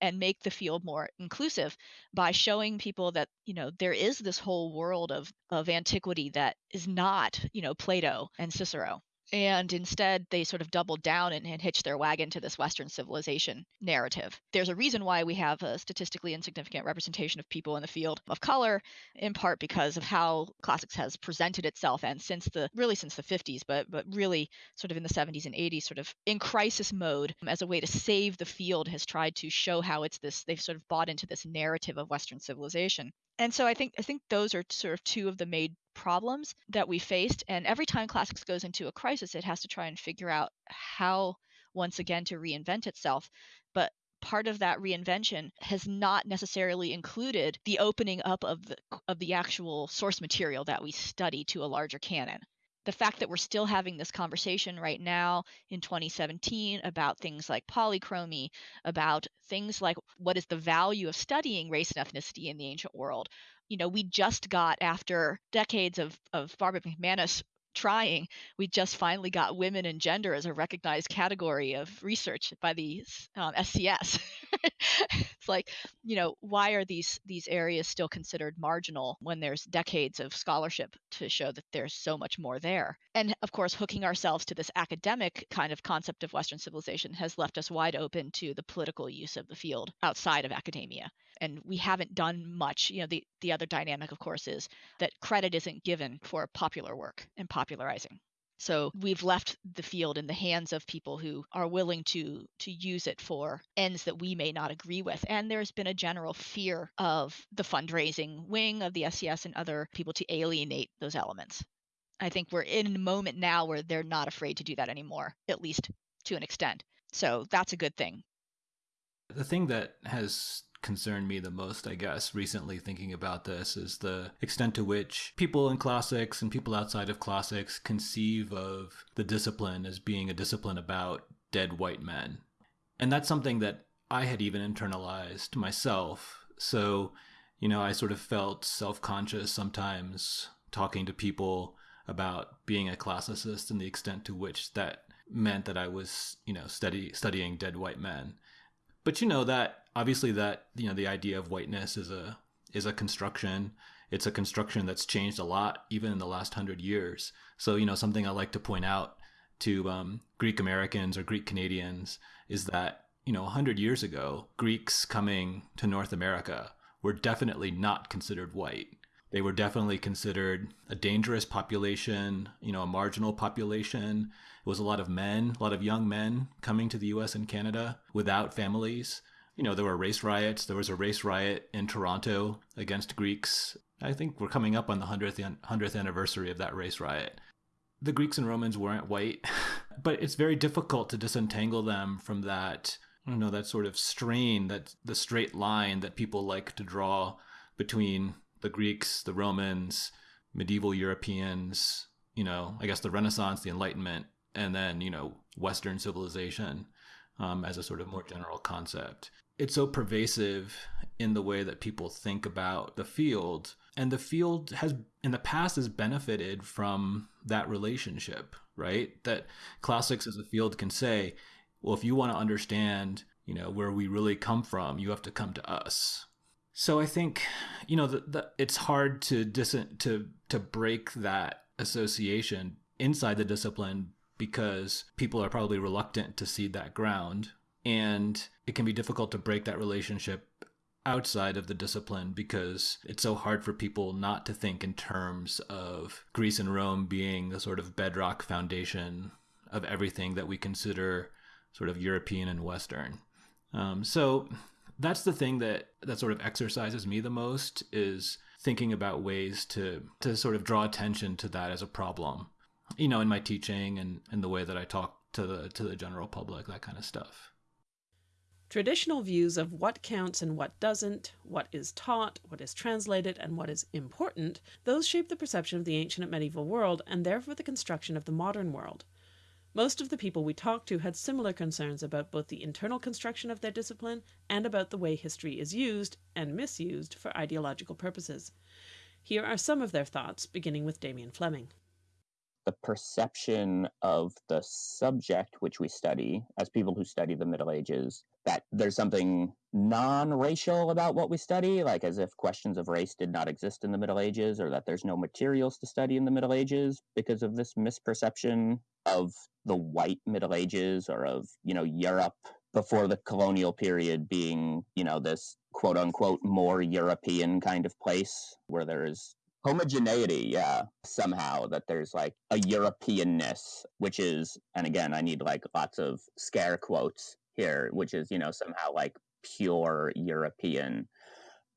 and make the field more inclusive by showing people that you know there is this whole world of of antiquity that is not you know plato and cicero and instead they sort of doubled down and, and hitched their wagon to this western civilization narrative. There's a reason why we have a statistically insignificant representation of people in the field of color in part because of how classics has presented itself and since the really since the 50s but but really sort of in the 70s and 80s sort of in crisis mode um, as a way to save the field has tried to show how it's this they've sort of bought into this narrative of western civilization and so I think I think those are sort of two of the main problems that we faced. And every time classics goes into a crisis, it has to try and figure out how once again to reinvent itself. But part of that reinvention has not necessarily included the opening up of the of the actual source material that we study to a larger canon the fact that we're still having this conversation right now in 2017 about things like polychromy, about things like what is the value of studying race and ethnicity in the ancient world. You know, we just got after decades of, of Barbara McManus trying, we just finally got women and gender as a recognized category of research by the um, SCS. <laughs> it's like, you know, why are these these areas still considered marginal when there's decades of scholarship to show that there's so much more there? And of course, hooking ourselves to this academic kind of concept of Western civilization has left us wide open to the political use of the field outside of academia and we haven't done much you know the the other dynamic of course is that credit isn't given for popular work and popularizing. So we've left the field in the hands of people who are willing to to use it for ends that we may not agree with. And there's been a general fear of the fundraising wing of the SCS and other people to alienate those elements. I think we're in a moment now where they're not afraid to do that anymore at least to an extent. So that's a good thing. The thing that has concerned me the most, I guess, recently thinking about this is the extent to which people in classics and people outside of classics conceive of the discipline as being a discipline about dead white men. And that's something that I had even internalized myself. So, you know, I sort of felt self conscious sometimes talking to people about being a classicist and the extent to which that meant that I was, you know, study, studying dead white men But you know that obviously that you know the idea of whiteness is a is a construction. It's a construction that's changed a lot even in the last hundred years. So you know something I like to point out to um, Greek Americans or Greek Canadians is that you know 100 years ago Greeks coming to North America were definitely not considered white. They were definitely considered a dangerous population, you know, a marginal population. It was a lot of men, a lot of young men coming to the US and Canada without families. You know, there were race riots. There was a race riot in Toronto against Greeks. I think we're coming up on the 100th, 100th anniversary of that race riot. The Greeks and Romans weren't white, <laughs> but it's very difficult to disentangle them from that, you know, that sort of strain, that the straight line that people like to draw between the Greeks, the Romans, medieval Europeans, you know, I guess the Renaissance, the Enlightenment, and then, you know, Western civilization um, as a sort of more general concept. It's so pervasive in the way that people think about the field. And the field has, in the past, has benefited from that relationship, right? That classics as a field can say, well, if you want to understand, you know, where we really come from, you have to come to us so I think, you know, the, the, it's hard to dis- to to break that association inside the discipline because people are probably reluctant to cede that ground, and it can be difficult to break that relationship outside of the discipline because it's so hard for people not to think in terms of Greece and Rome being the sort of bedrock foundation of everything that we consider sort of European and Western. Um, so that's the thing that that sort of exercises me the most is thinking about ways to to sort of draw attention to that as a problem you know in my teaching and in the way that i talk to the to the general public that kind of stuff Traditional views of what counts and what doesn't, what is taught, what is translated, and what is important, those shape the perception of the ancient and medieval world and therefore the construction of the modern world. Most of the people we talked to had similar concerns about both the internal construction of their discipline and about the way history is used and misused for ideological purposes. Here are some of their thoughts, beginning with Damian Fleming. The perception of the subject which we study, as people who study the Middle Ages, that there's something non racial about what we study, like as if questions of race did not exist in the Middle Ages, or that there's no materials to study in the Middle Ages because of this misperception of the white Middle Ages or of, you know, Europe before the colonial period being, you know, this quote unquote more European kind of place where there is homogeneity, yeah, somehow that there's like a Europeanness, which is, and again, I need like lots of scare quotes here, which is, you know, somehow like pure European.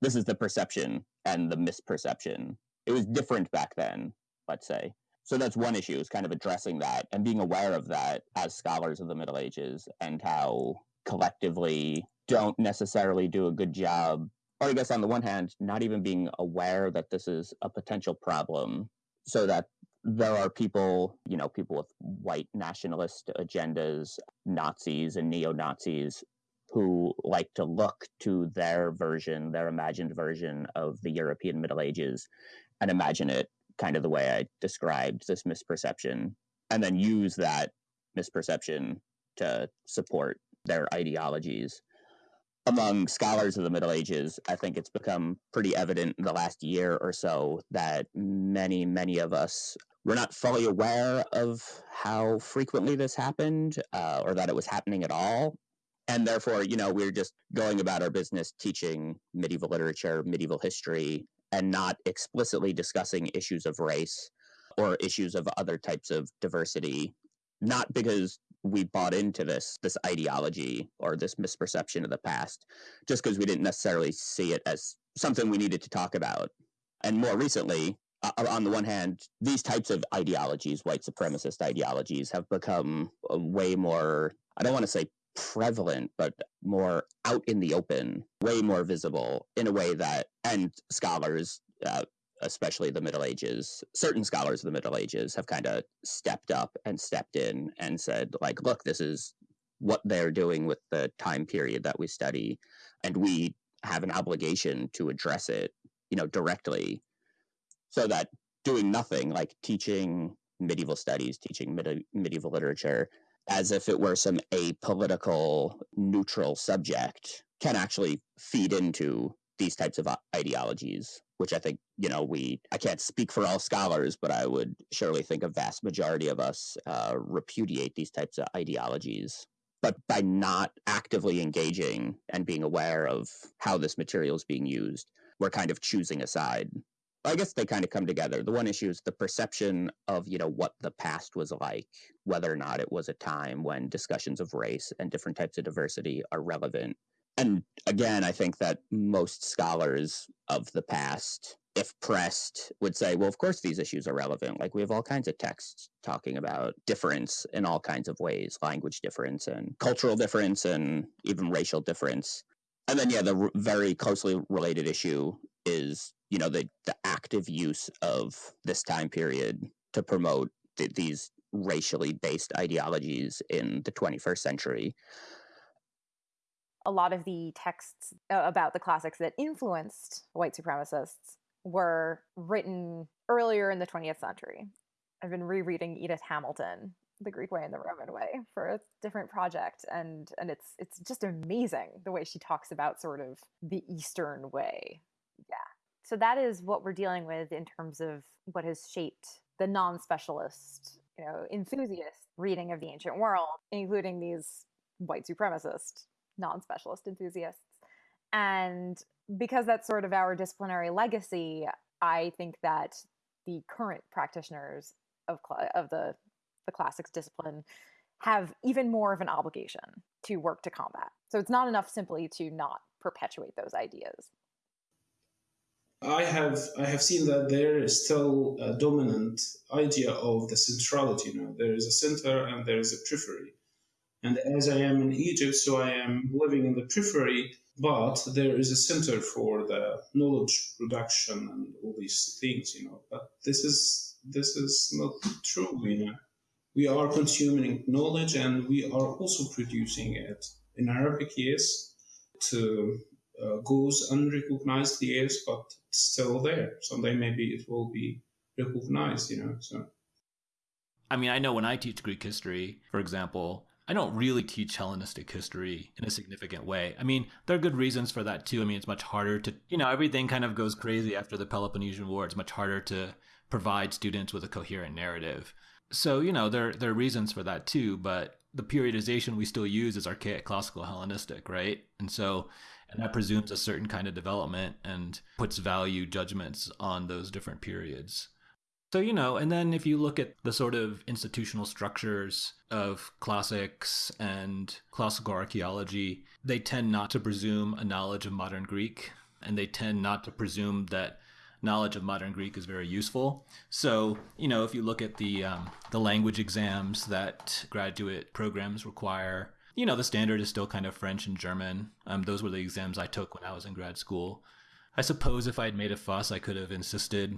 This is the perception and the misperception. It was different back then, let's say. So that's one issue is kind of addressing that and being aware of that as scholars of the Middle Ages and how collectively don't necessarily do a good job. Or I guess on the one hand, not even being aware that this is a potential problem so that there are people, you know, people with white nationalist agendas, Nazis and neo Nazis, who like to look to their version, their imagined version of the European Middle Ages and imagine it kind of the way I described this misperception, and then use that misperception to support their ideologies. Among scholars of the Middle Ages, I think it's become pretty evident in the last year or so that many, many of us were not fully aware of how frequently this happened uh, or that it was happening at all. And therefore, you know, we we're just going about our business teaching medieval literature, medieval history, and not explicitly discussing issues of race or issues of other types of diversity not because we bought into this this ideology or this misperception of the past just because we didn't necessarily see it as something we needed to talk about. And more recently uh, on the one hand these types of ideologies white supremacist ideologies have become way more i don't want to say prevalent, but more out in the open, way more visible in a way that, and scholars, uh, especially the Middle Ages, certain scholars of the Middle Ages have kind of stepped up and stepped in and said, like, look, this is what they're doing with the time period that we study, and we have an obligation to address it, you know, directly, so that doing nothing, like teaching medieval studies, teaching medieval literature, as if it were some apolitical, neutral subject can actually feed into these types of ideologies which i think you know we i can't speak for all scholars but i would surely think a vast majority of us uh, repudiate these types of ideologies but by not actively engaging and being aware of how this material is being used we're kind of choosing a side I guess they kind of come together. The one issue is the perception of, you know, what the past was like, whether or not it was a time when discussions of race and different types of diversity are relevant. And again, I think that most scholars of the past, if pressed, would say, well, of course these issues are relevant. Like we have all kinds of texts talking about difference in all kinds of ways language difference and cultural difference and even racial difference. And then, yeah, the r- very closely related issue is you know the the active use of this time period to promote th- these racially based ideologies in the 21st century a lot of the texts uh, about the classics that influenced white supremacists were written earlier in the 20th century. I've been rereading edith hamilton the greek way and the roman way for a different project and and it's it's just amazing the way she talks about sort of the eastern way. Yeah. So that is what we're dealing with in terms of what has shaped the non-specialist, you know, enthusiast reading of the ancient world, including these white supremacist non-specialist enthusiasts. And because that's sort of our disciplinary legacy, I think that the current practitioners of of the the classics discipline have even more of an obligation to work to combat. So it's not enough simply to not perpetuate those ideas. I have I have seen that there is still a dominant idea of the centrality. You know, there is a center and there is a periphery. And as I am in Egypt, so I am living in the periphery, but there is a center for the knowledge production and all these things, you know. But this is this is not true, you know. We are consuming knowledge and we are also producing it. In Arabic, yes, to uh, goes unrecognized, yes, but it's still there. Someday maybe it will be recognized, you know. So. I mean, I know when I teach Greek history, for example, I don't really teach Hellenistic history in a significant way. I mean, there are good reasons for that too. I mean, it's much harder to, you know, everything kind of goes crazy after the Peloponnesian War. It's much harder to provide students with a coherent narrative. So, you know, there there are reasons for that too, but the periodization we still use is archaic classical Hellenistic, right? And so and that presumes a certain kind of development and puts value judgments on those different periods. So, you know, and then if you look at the sort of institutional structures of classics and classical archaeology, they tend not to presume a knowledge of modern Greek, and they tend not to presume that knowledge of modern Greek is very useful. So, you know, if you look at the um, the language exams that graduate programs require, you know, the standard is still kind of French and German. Um, those were the exams I took when I was in grad school. I suppose if I had made a fuss, I could have insisted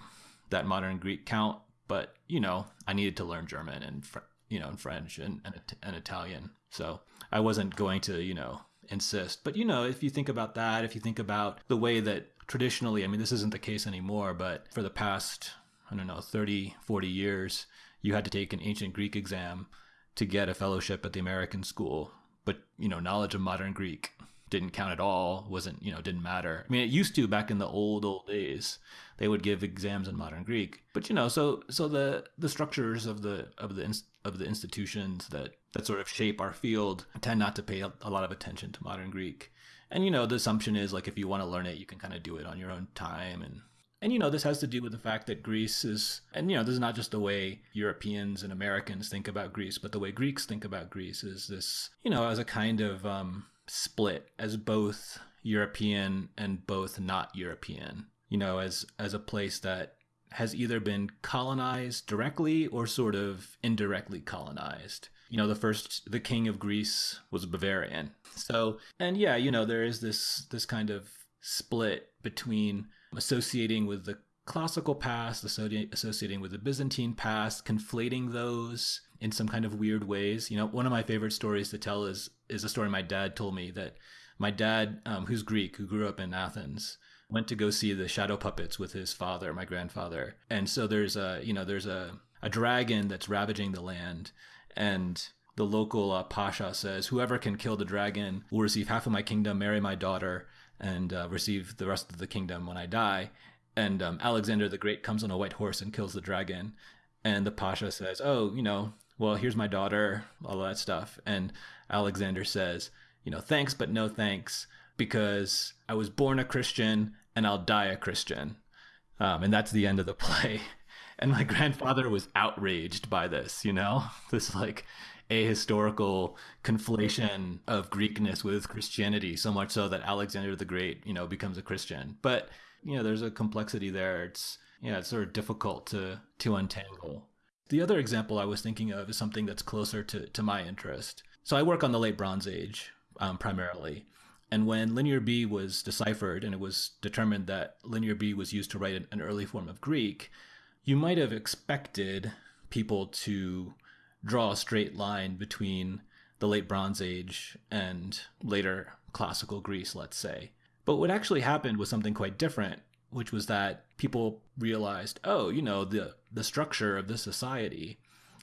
that modern Greek count, but you know, I needed to learn German and you know, and French and, and, and Italian, so I wasn't going to you know insist. But you know, if you think about that, if you think about the way that traditionally, I mean, this isn't the case anymore, but for the past I don't know 30, 40 years, you had to take an ancient Greek exam to get a fellowship at the American school but you know knowledge of modern greek didn't count at all wasn't you know didn't matter. I mean it used to back in the old old days. They would give exams in modern greek. But you know so so the the structures of the of the of the institutions that that sort of shape our field tend not to pay a, lot of attention to modern greek. And you know the assumption is like if you want to learn it you can kind of do it on your own time. And and you know, this has to do with the fact that Greece is, and you know, this is not just the way Europeans and Americans think about Greece, but the way Greeks think about Greece is this, you know, as a kind of um, split, as both European and both not European. You know, as as a place that has either been colonized directly or sort of indirectly colonized. You know, the first the king of Greece was Bavarian. So, and yeah, you know, there is this this kind of split between associating with the classical past, associating with the Byzantine past, conflating those in some kind of weird ways. You know, one of my favorite stories to tell is is a story my dad told me that my dad, um, who's Greek, who grew up in Athens, went to go see the shadow puppets with his father, my grandfather, and so there's a you know there's a a dragon that's ravaging the land, and the local uh, pasha says, "Whoever can kill the dragon will receive half of my kingdom, marry my daughter, and uh, receive the rest of the kingdom when I die." And um, Alexander the Great comes on a white horse and kills the dragon, and the pasha says, "Oh, you know, well, here's my daughter, all that stuff." And Alexander says, "You know, thanks, but no thanks, because I was born a Christian and I'll die a Christian." Um, and that's the end of the <laughs> play. And my grandfather was outraged by this, you know, <laughs> this like ahistorical conflation of Greekness with Christianity, so much so that Alexander the Great, you know, becomes a Christian. But you know, there's a complexity there. It's yeah, it's sort of difficult to to untangle. The other example I was thinking of is something that's closer to to my interest. So I work on the late Bronze Age um, primarily. And when Linear B was deciphered and it was determined that Linear B was used to write an early form of Greek, you might have expected people to draw a straight line between the late Bronze Age and later classical Greece, let's say. But what actually happened was something quite different, which was that people realized, oh, you know, the, the structure of this society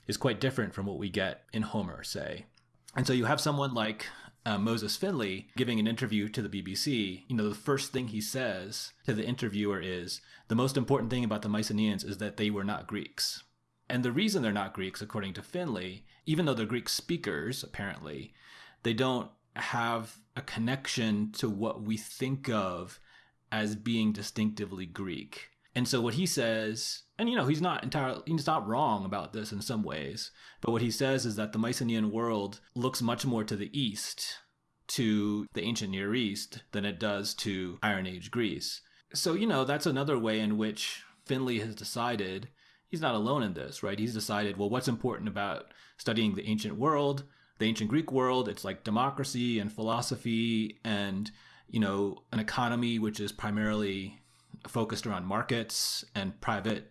is quite different from what we get in Homer, say. And so you have someone like uh, Moses Finley giving an interview to the BBC, you know, the first thing he says to the interviewer is the most important thing about the Mycenaeans is that they were not Greeks. And the reason they're not Greeks, according to Finley, even though they're Greek speakers, apparently, they don't have a connection to what we think of as being distinctively Greek. And so what he says, and you know, he's not entirely he's not wrong about this in some ways, but what he says is that the Mycenaean world looks much more to the east, to the ancient Near East than it does to Iron Age Greece. So, you know, that's another way in which Finley has decided he's not alone in this, right? He's decided, well, what's important about studying the ancient world, the ancient Greek world? It's like democracy and philosophy and, you know, an economy which is primarily focused around markets and private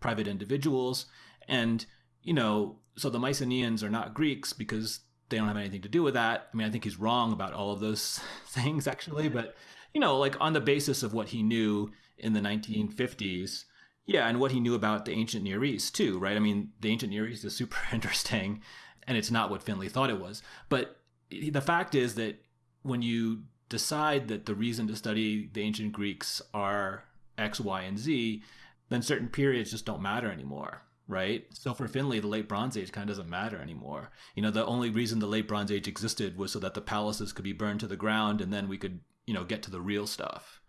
private individuals. And you know so the mycenaeans are not greeks because they don't have anything to do with that. I mean i think he's wrong about all of those <laughs> things actually. But you know like on the basis of what he knew in the 1950s yeah and what he knew about the ancient near east too right? I mean the ancient near east is super <laughs> interesting and it's not what finley thought it was. But eh, the fact is that when you decide that the reason to study the ancient Greeks are X, Y, and Z, then certain periods just don't matter anymore, right? So for Finley, the late Bronze Age kind of doesn't matter anymore. You know, the only reason the late Bronze Age existed was so that the palaces could be burned to the ground and then we could, you know, get to the real stuff.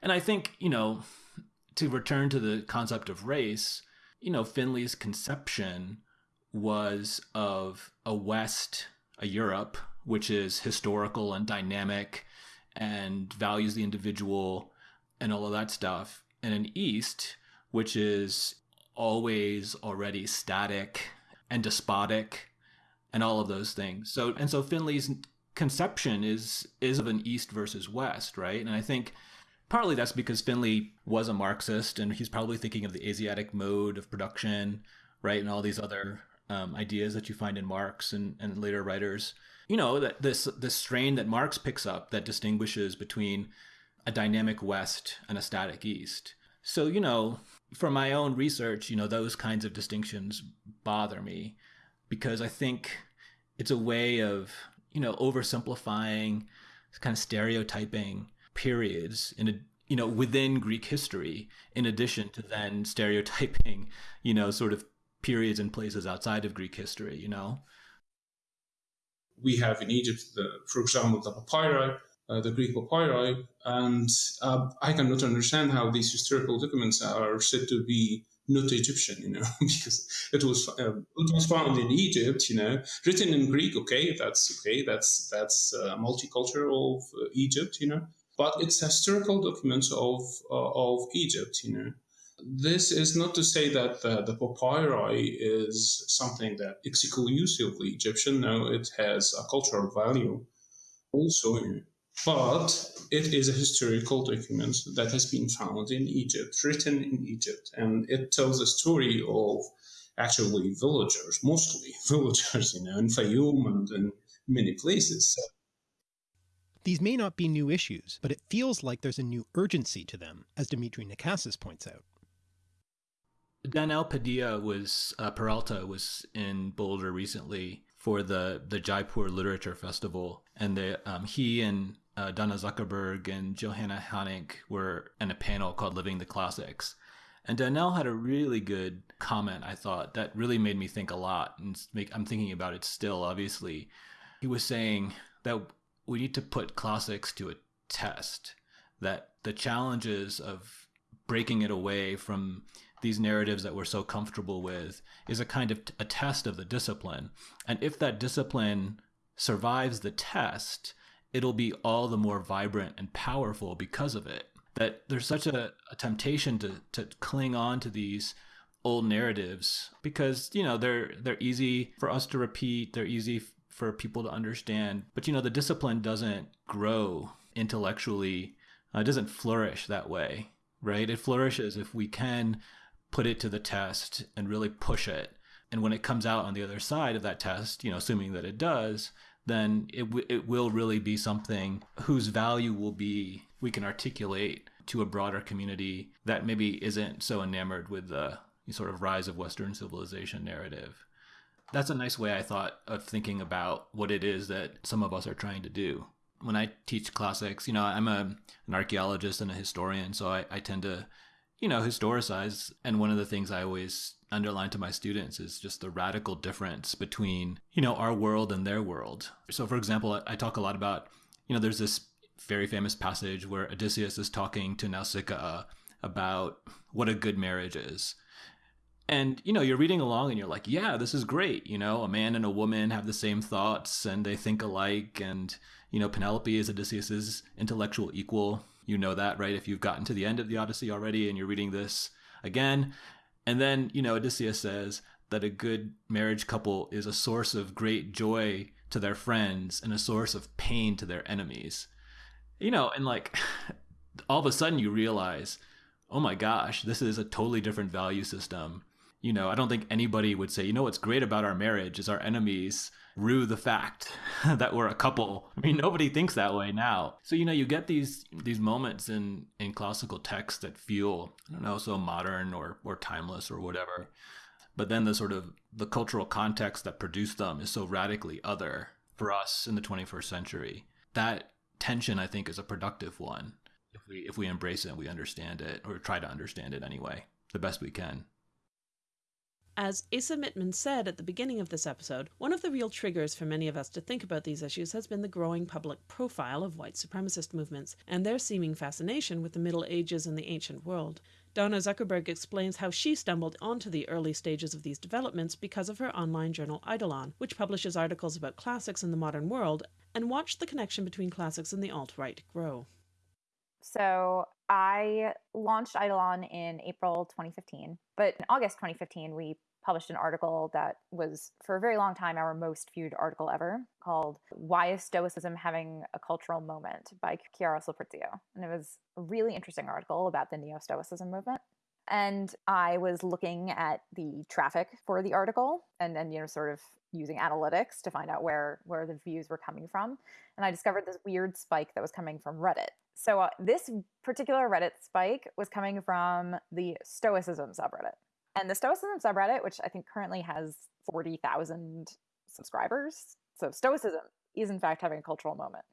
And I think, you know, to return to the concept of race, you know, Finley's conception was of a West, a Europe, which is historical and dynamic and values the individual and all of that stuff, and an East, which is always already static and despotic and all of those things. So and so Finley's conception is is of an East versus West, right? And I think partly that's because Finley was a Marxist and he's probably thinking of the Asiatic mode of production, right? And all these other um, ideas that you find in Marx and, and later writers you know that this this strain that Marx picks up that distinguishes between a dynamic West and a static East. So you know, from my own research, you know those kinds of distinctions bother me because I think it's a way of you know oversimplifying, kind of stereotyping periods in a you know within Greek history, in addition to then stereotyping you know sort of periods and places outside of Greek history. You know we have in Egypt, the, for example, the papyri, uh, the Greek papyri, and uh, I cannot understand how these historical documents are said to be not Egyptian, you know, <laughs> because it was uh, it was found in Egypt, you know, written in Greek. Okay, that's okay. That's that's uh, multicultural of uh, Egypt, you know, but it's historical documents of uh, of Egypt, you know. This is not to say that the, the papyri is something that exclusively Egyptian. No, it has a cultural value also, but it is a historical document that has been found in Egypt, written in Egypt, and it tells a story of actually villagers, mostly <laughs> villagers, you know, in Fayum and in many places. These may not be new issues, but it feels like there's a new urgency to them, as Dimitri Nakassis points out. Daniel Padilla was uh, Peralta was in Boulder recently for the the Jaipur Literature Festival, and um, he and uh, Donna Zuckerberg and Johanna Hanink were in a panel called "Living the Classics." And Daniel had a really good comment, I thought, that really made me think a lot. And make, I'm thinking about it still, obviously. He was saying that we need to put classics to a test, that the challenges of breaking it away from these narratives that we're so comfortable with is a kind of a test of the discipline. And if that discipline survives the test, it'll be all the more vibrant and powerful because of it. That there's such a, a temptation to to cling on to these old narratives because you know they're they're easy for us to repeat, they're easy for people to understand. But you know the discipline doesn't grow intellectually, uh, it doesn't flourish that way, right? It flourishes if we can put it to the test and really push it. And when it comes out on the other side of that test, you know, assuming that it does, then it, w- it will really be something whose value will be we can articulate to a broader community that maybe isn't so enamored with the sort of rise of Western civilization narrative. That's a nice way I thought of thinking about what it is that some of us are trying to do. When I teach classics, you know, I'm a, an archaeologist and a historian, so I, I tend to, you know, historicize. And one of the things I always underline to my students is just the radical difference between, you know, our world and their world. So, for example, I talk a lot about, you know, there's this very famous passage where Odysseus is talking to Nausicaa about what a good marriage is. And you know, you're reading along and you're like, yeah, this is great. You know, a man and a woman have the same thoughts and they think alike and you know, Penelope is Odysseus's intellectual equal. You know that, right? If you've gotten to the end of the Odyssey already and you're reading this again. And then, you know, Odysseus says that a good marriage couple is a source of great joy to their friends and a source of pain to their enemies you know, and like <laughs> all of a sudden you realize, oh my gosh, this is a totally different value system. You know, I don't think anybody would say, you know, what's great about our marriage is our enemies rue the fact <laughs> that we're a couple. I mean, nobody thinks that way now. So, you know, you get these these moments in in classical texts that feel, I don't know, so modern or or timeless or whatever. But then the sort of the cultural context that produced them is so radically other for us in the 21st century. That tension i think is a productive one if we if we embrace it and we understand it or try to understand it anyway the best we can as Asa Mittman said at the beginning of this episode, one of the real triggers for many of us to think about these issues has been the growing public profile of white supremacist movements and their seeming fascination with the Middle Ages and the ancient world. Donna Zuckerberg explains how she stumbled onto the early stages of these developments because of her online journal Eidolon, which publishes articles about classics in the modern world and watched the connection between classics and the alt right grow. So I launched Eidolon in April 2015, but in August 2015, we published an article that was, for a very long time, our most viewed article ever called Why is Stoicism Having a Cultural Moment by Chiara Sulprizio. And it was a really interesting article about the Neo Stoicism movement. And I was looking at the traffic for the article and then, you know, sort of using analytics to find out where where the views were coming from. And I discovered this weird spike that was coming from Reddit. So uh, this particular Reddit spike was coming from the Stoicism subreddit. And the Stoicism subreddit, which I think currently has 40,000 subscribers. So Stoicism is in fact having a cultural moment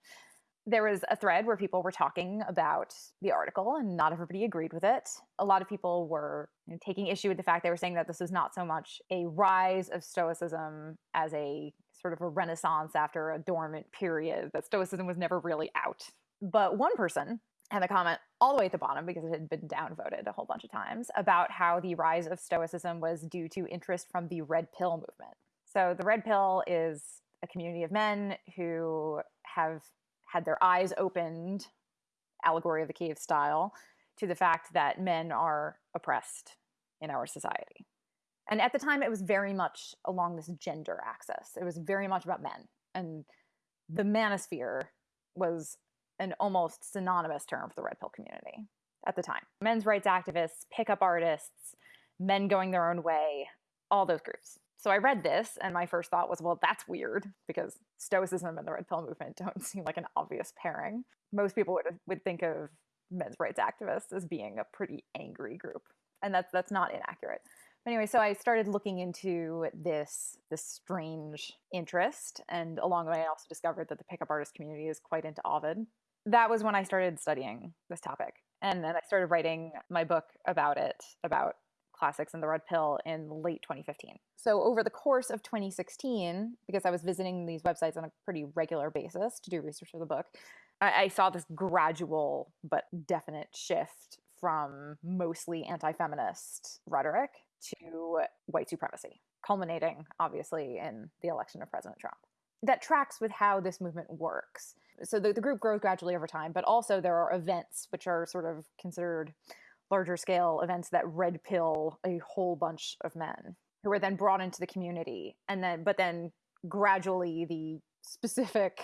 there was a thread where people were talking about the article and not everybody agreed with it. A lot of people were you know, taking issue with the fact they were saying that this was not so much a rise of Stoicism as a sort of a renaissance after a dormant period, that Stoicism was never really out. But one person had a comment all the way at the bottom because it had been downvoted a whole bunch of times about how the rise of Stoicism was due to interest from the Red Pill movement. So the Red Pill is a community of men who have had their eyes opened, allegory of the cave style, to the fact that men are oppressed in our society. And at the time, it was very much along this gender axis. It was very much about men. And the manosphere was an almost synonymous term for the red pill community at the time. Men's rights activists, pickup artists, men going their own way, all those groups. So I read this, and my first thought was, well, that's weird because Stoicism and the Red Pill movement <laughs> don't seem like an obvious pairing. Most people would would think of men's rights activists as being a pretty angry group, and that's that's not inaccurate. anyway, so I started looking into this this strange interest, and along the way, I also discovered that the pickup artist community is quite into Ovid. That was when I started studying this topic, and then I started writing my book about it, about classics and the red pill in late 2015. So over the course of 2016, because I was visiting these websites on a pretty regular basis to do research for the book, I, I saw this gradual but definite shift from mostly anti-feminist rhetoric to white supremacy, culminating obviously in the election of President Trump. That tracks with how this movement works. So the, the group grows gradually over time, but also there are events which are sort of considered larger scale events that red pill a whole bunch of men who are then brought into the community. And then but then gradually the specific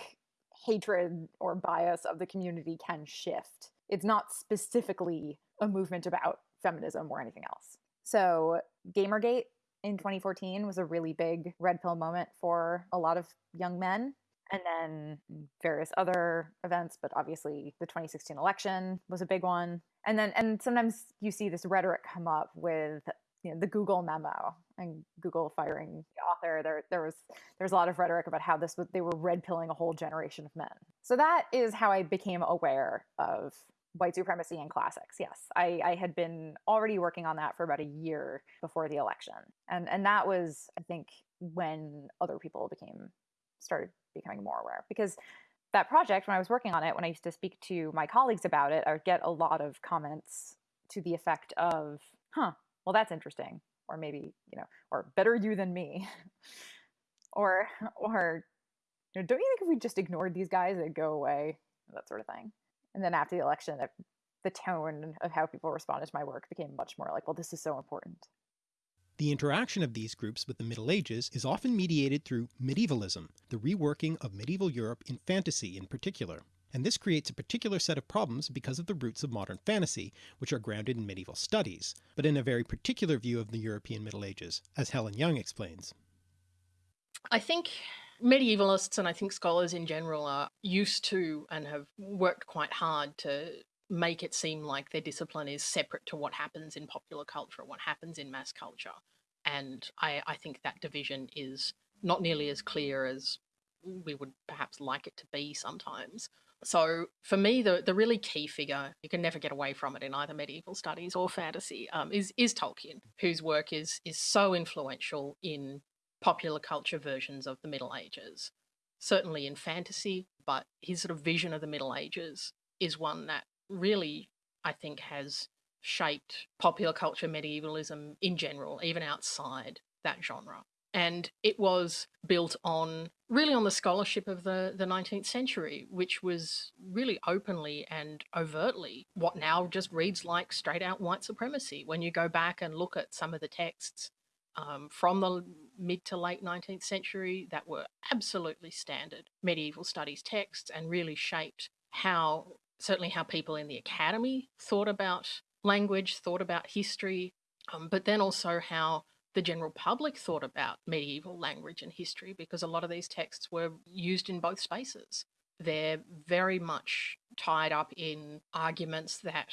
hatred or bias of the community can shift. It's not specifically a movement about feminism or anything else. So gamergate in 2014 was a really big red pill moment for a lot of young men and then various other events but obviously the 2016 election was a big one and then and sometimes you see this rhetoric come up with you know, the Google memo and Google firing the author. There, there was there's a lot of rhetoric about how this was they were red pilling a whole generation of men. So that is how I became aware of white supremacy and classics. Yes, I, I had been already working on that for about a year before the election, and and that was I think when other people became started becoming more aware because that project, when I was working on it, when I used to speak to my colleagues about it, I would get a lot of comments to the effect of, huh, well, that's interesting. Or maybe, you know, or better you than me. <laughs> or, or, you know, don't you think if we just ignored these guys, they'd go away? That sort of thing. And then after the election, the tone of how people responded to my work became much more like, well, this is so important. The interaction of these groups with the Middle Ages is often mediated through medievalism, the reworking of medieval Europe in fantasy in particular. And this creates a particular set of problems because of the roots of modern fantasy, which are grounded in medieval studies, but in a very particular view of the European Middle Ages, as Helen Young explains. I think medievalists and I think scholars in general are used to and have worked quite hard to make it seem like their discipline is separate to what happens in popular culture, what happens in mass culture. And I, I think that division is not nearly as clear as we would perhaps like it to be sometimes. So for me, the, the really key figure, you can never get away from it in either medieval studies or fantasy, um, is, is Tolkien, whose work is, is so influential in popular culture versions of the Middle Ages. Certainly in fantasy, but his sort of vision of the Middle Ages is one that really, I think, has shaped popular culture, medievalism in general, even outside that genre. And it was built on really on the scholarship of the, the 19th century, which was really openly and overtly what now just reads like straight out white supremacy. When you go back and look at some of the texts um, from the mid to late 19th century that were absolutely standard medieval studies texts and really shaped how certainly how people in the academy thought about language, thought about history, um, but then also how the general public thought about medieval language and history, because a lot of these texts were used in both spaces. They're very much tied up in arguments that,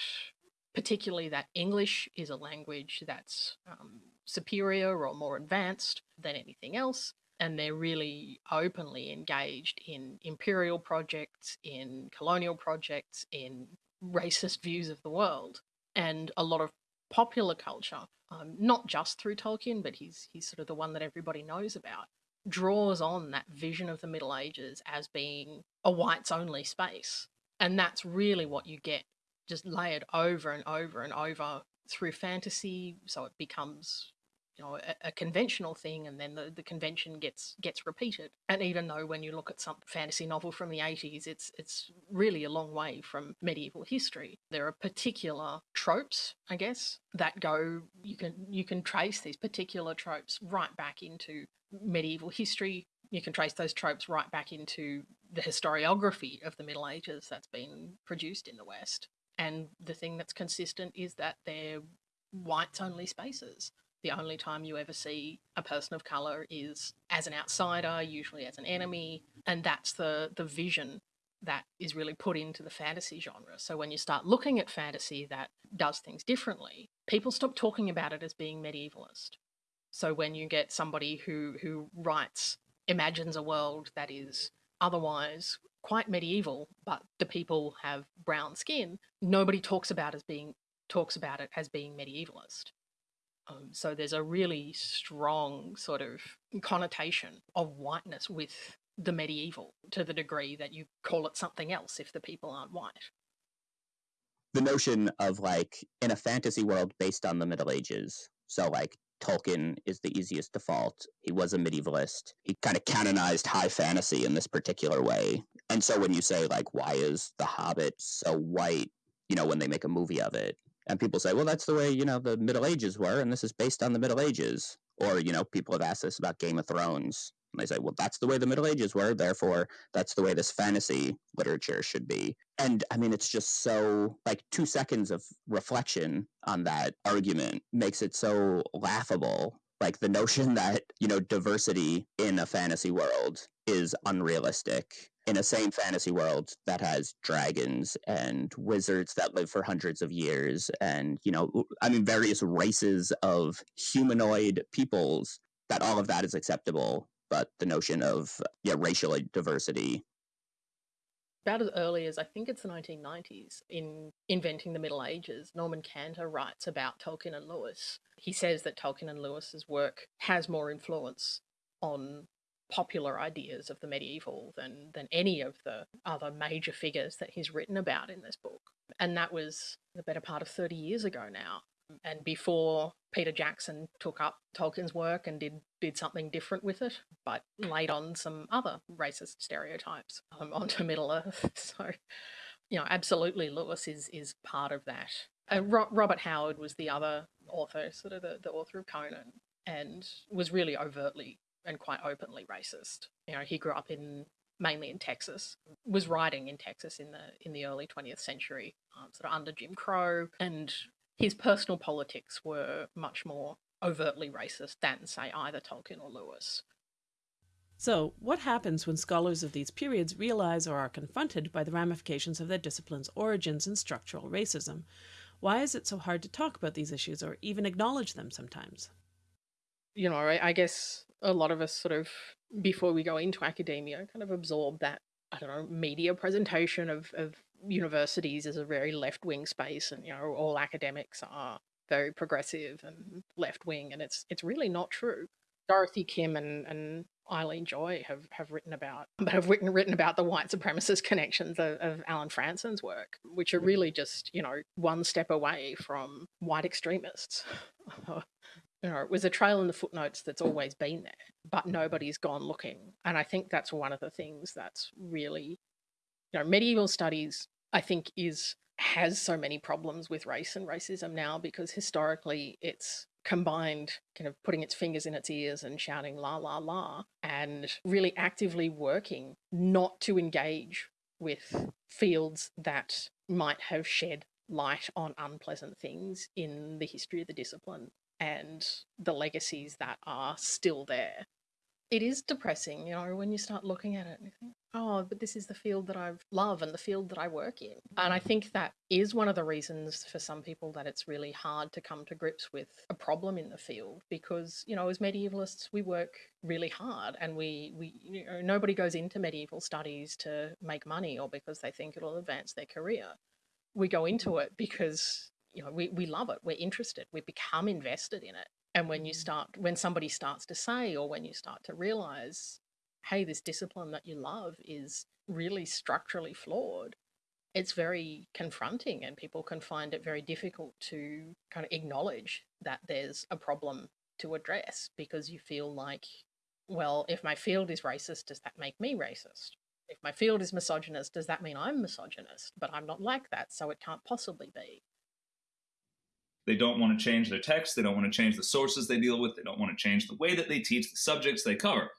particularly that English is a language that's um, superior or more advanced than anything else, and they're really openly engaged in imperial projects, in colonial projects, in racist <laughs> views of the world. And a lot of popular culture, um, not just through Tolkien, but he's, he's sort of the one that everybody knows about, draws on that vision of the Middle Ages as being a whites only space. And that's really what you get just layered over and over and over through fantasy. So it becomes you know a, a, conventional thing and then the, the convention gets gets repeated. And even though when you look at some fantasy novel from the 80s it's it's really a long way from medieval history. There are particular tropes i guess that go you can you can trace these particular tropes right back into medieval history. You can trace those tropes right back into the historiography of the middle ages that's been produced in the west. And the thing that's consistent is that they're whites only spaces the only time you ever see a person of color is as an outsider, usually as an enemy, and that's the the vision that is really put into the fantasy genre. So when you start looking at fantasy that does things differently, people stop talking about it as being medievalist. So when you get somebody who who writes imagines a world that is otherwise quite medieval, but the people have brown skin, nobody talks about as being talks about it as being medievalist. Um, so there's a really strong sort of connotation of whiteness with the medieval to the degree that you call it something else if the people aren't white. The notion of like in a fantasy world based on the Middle Ages, so like Tolkien is the easiest default. He was a medievalist. He kind of canonized high fantasy in this particular way. And so when you say like why is The Hobbit so white, you know, when they make a movie of it, and people say, well, that's the way, you know, the Middle Ages were, and this is based on the Middle Ages. Or, you know, people have asked us about Game of Thrones. And they say, well, that's the way the Middle Ages were, therefore, that's the way this fantasy literature should be. And I mean, it's just so, like, two seconds of reflection on that argument makes it so laughable. Like, the notion <laughs> that, you know, diversity in a fantasy world is unrealistic in a same fantasy world that has dragons and wizards that live for hundreds of years and you know i mean various races of humanoid peoples that all of that is acceptable but the notion of yeah racial diversity about as early as I think it's the 1990s in inventing the Middle Ages, Norman Cantor writes about Tolkien and Lewis. He says that Tolkien and Lewis's work has more influence on popular ideas of the medieval than than any of the other major figures that he's written about in this book. And that was the better part of 30 years ago now. And before Peter Jackson took up Tolkien's work and did did something different with it, but laid on some other racist stereotypes um, <laughs> onto Middle Earth. <laughs> So, you know, absolutely, Lewis is is part of that. Uh, Ro- Robert Howard was the other author, sort of the, the author of Conan, and was really overtly and quite openly racist. You know, he grew up in mainly in Texas, was writing in Texas in the in the early 20th century, um, sort of under Jim Crow, and his personal politics were much more overtly racist than, say, either Tolkien or Lewis. So, what happens when scholars of these periods realize or are confronted by the ramifications of their discipline's origins in structural racism? Why is it so hard to talk about these issues or even acknowledge them sometimes? You know, I, I guess a lot of us sort of, before we go into academia, kind of absorb that, I don't know, media presentation of, of universities as a very left wing space and, you know, all academics are very progressive and left wing. And it's, it's really not true. Dorothy Kim and, and Eileen Joy have, have written about <laughs> but have written, written about the white supremacist connections of, of Allen Frantzen's work, which are really just, you know, one step away from white extremists. <laughs> you know, it was a trail in the footnotes that's always been there, but nobody's gone looking. And I think that's one of the things that's really, you know, medieval studies, I think, is has so many problems with race and racism now because historically it's combined kind of putting its fingers in its ears and shouting la la la and really actively working not to engage with fields that might have shed light on unpleasant things in the history of the discipline and the legacies that are still there. It is depressing, you know, when you start looking at it and you think, oh, but this is the field that I love and the field that I work in. And I mm. think that is one of the reasons for some people that it's really hard to come to grips with a problem in the field because, you know, as medievalists, we work really hard and we, we you know, nobody goes into medieval studies to make money or because they think it'll advance their career. We go into it because you know we, we love it we're interested we become invested in it. And when you mm. start when somebody starts to say or when you start to realize hey this discipline that you love is really structurally flawed it's very confronting and people can find it very difficult to kind of acknowledge that there's a problem to address because you feel like well if my field is racist does that make me racist? If my field is misogynist does that mean i'm misogynist? But i'm not like that so it can't possibly be they don't want to change their text. They don't want to change the sources they deal with. They don't want to change the way that they teach the subjects they cover.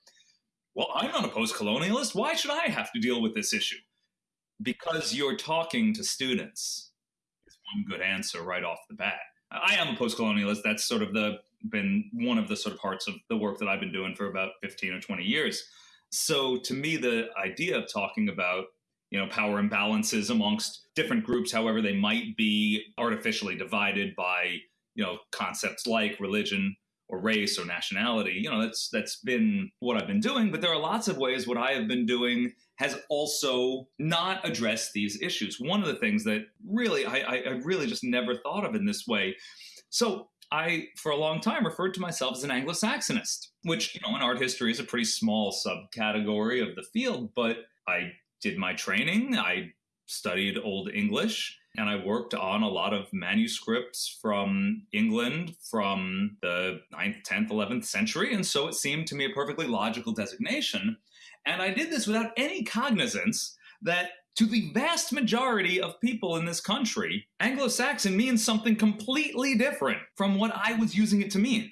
Well, I'm not a post colonialist. Why should I have to deal with this issue? Because you're talking to students is one good answer right off the bat. I am a post colonialist. That's sort of the been one of the sort of parts of the work that I've been doing for about 15 or 20 years. So to me, the idea of talking about you know, power imbalances amongst different groups, however they might be artificially divided by, you know, concepts like religion or race or nationality. You know, that's that's been what I've been doing, but there are lots of ways what I have been doing has also not addressed these issues. One of the things that really I, I really just never thought of in this way. So I, for a long time, referred to myself as an Anglo Saxonist, which, you know, in art history is a pretty small subcategory of the field, but I did my training. I studied Old English and I worked on a lot of manuscripts from England from the 9th, 10th, 11th century. And so it seemed to me a perfectly logical designation. And I did this without any cognizance that to the vast majority of people in this country, Anglo Saxon means something completely different from what I was using it to mean.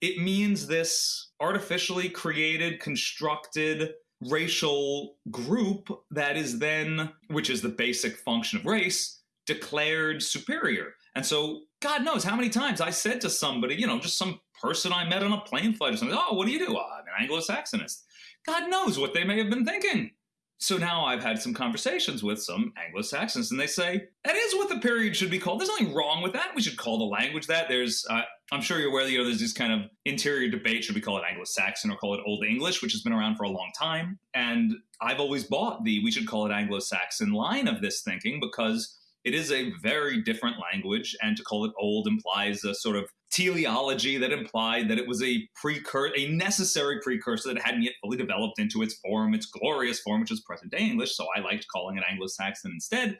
It means this artificially created, constructed, racial group that is then, which is the basic function of race, declared superior. And so, God knows how many times I said to somebody, you know, just some person I met on a plane flight or something, oh, what do you do? Oh, I'm an Anglo Saxonist. God knows what they may have been thinking. So now I've had some conversations with some Anglo Saxons, and they say that is what the period should be called. There's nothing wrong with that. We should call the language that. There's, uh, I'm sure you're aware you know there's this kind of interior debate: should we call it Anglo Saxon or call it Old English, which has been around for a long time. And I've always bought the we should call it Anglo Saxon line of this thinking because it is a very different language, and to call it old implies a sort of teleology that implied that it was a precursor, a necessary precursor that hadn't yet fully developed into its form, its glorious form, which is present day English. So I liked calling it Anglo Saxon instead.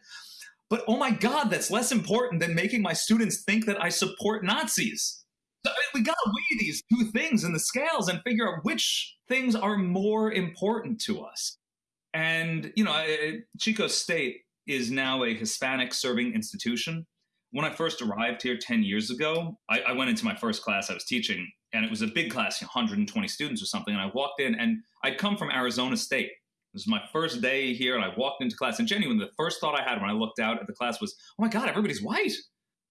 But oh my God, that's less important than making my students think that I support Nazis. I mean, we got to weigh these two things in the scales and figure out which things are more important to us. And, you know, Chico State is now a Hispanic serving institution. When I first arrived here 10 years ago, I, I, went into my first class I was teaching, and it was a big class, 120 students or something. And I walked in, and I'd come from Arizona State. This was my first day here, and I walked into class. And genuinely, the first thought I had when I looked out at the class was, oh my God, everybody's white.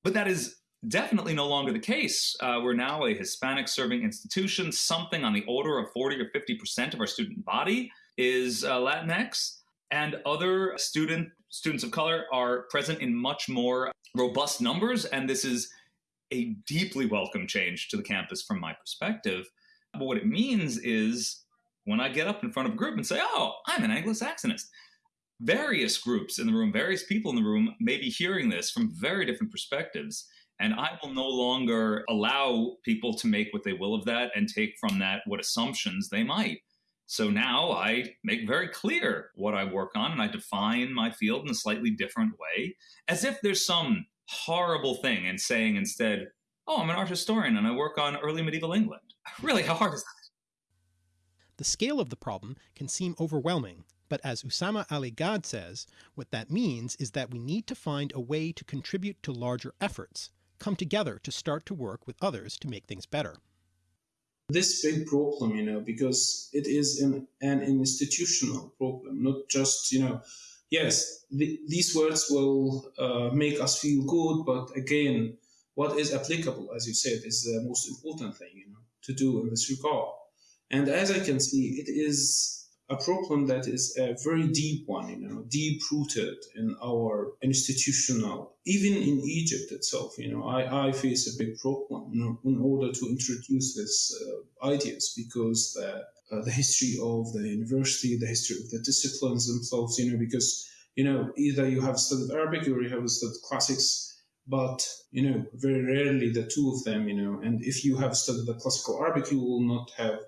But that is definitely no longer the case. Uh, we're now a Hispanic serving institution. Something on the order of 40 or 50% of our student body is uh, Latinx and other student students of color are present in much more robust numbers and this is a deeply welcome change to the campus from my perspective. But what it means is when i get up in front of a group and say oh i'm an anglo-saxonist various groups in the room various people in the room may be hearing this from very different perspectives and i will no longer allow people to make what they will of that and take from that what assumptions they might so now I make very clear what I work on and I define my field in a slightly different way, as if there's some horrible thing in saying instead, oh, I'm an art historian and I work on early medieval England. <laughs> Really, how hard is that? The scale of the problem can seem overwhelming, but as Usama Ali Gad says, what that means is that we need to find a way to contribute to larger efforts, come together to start to work with others to make things better this big problem, you know, because it is an, an institutional problem, not just, you know, yes, the, these words will uh, make us feel good, but again, what is applicable, as you said, is the most important thing, you know, to do in this regard. And as I can see, it is a problem that is a very deep one, you know, deep rooted in our institutional, even in Egypt itself, you know, I, I face a big problem you know, in order to introduce these uh, ideas because the, uh, the history of the university, the history of the disciplines themselves, you know, because, you know, either you have studied Arabic or you have studied classics but you know very rarely the two of them you know and if you have studied the classical arabic you will not have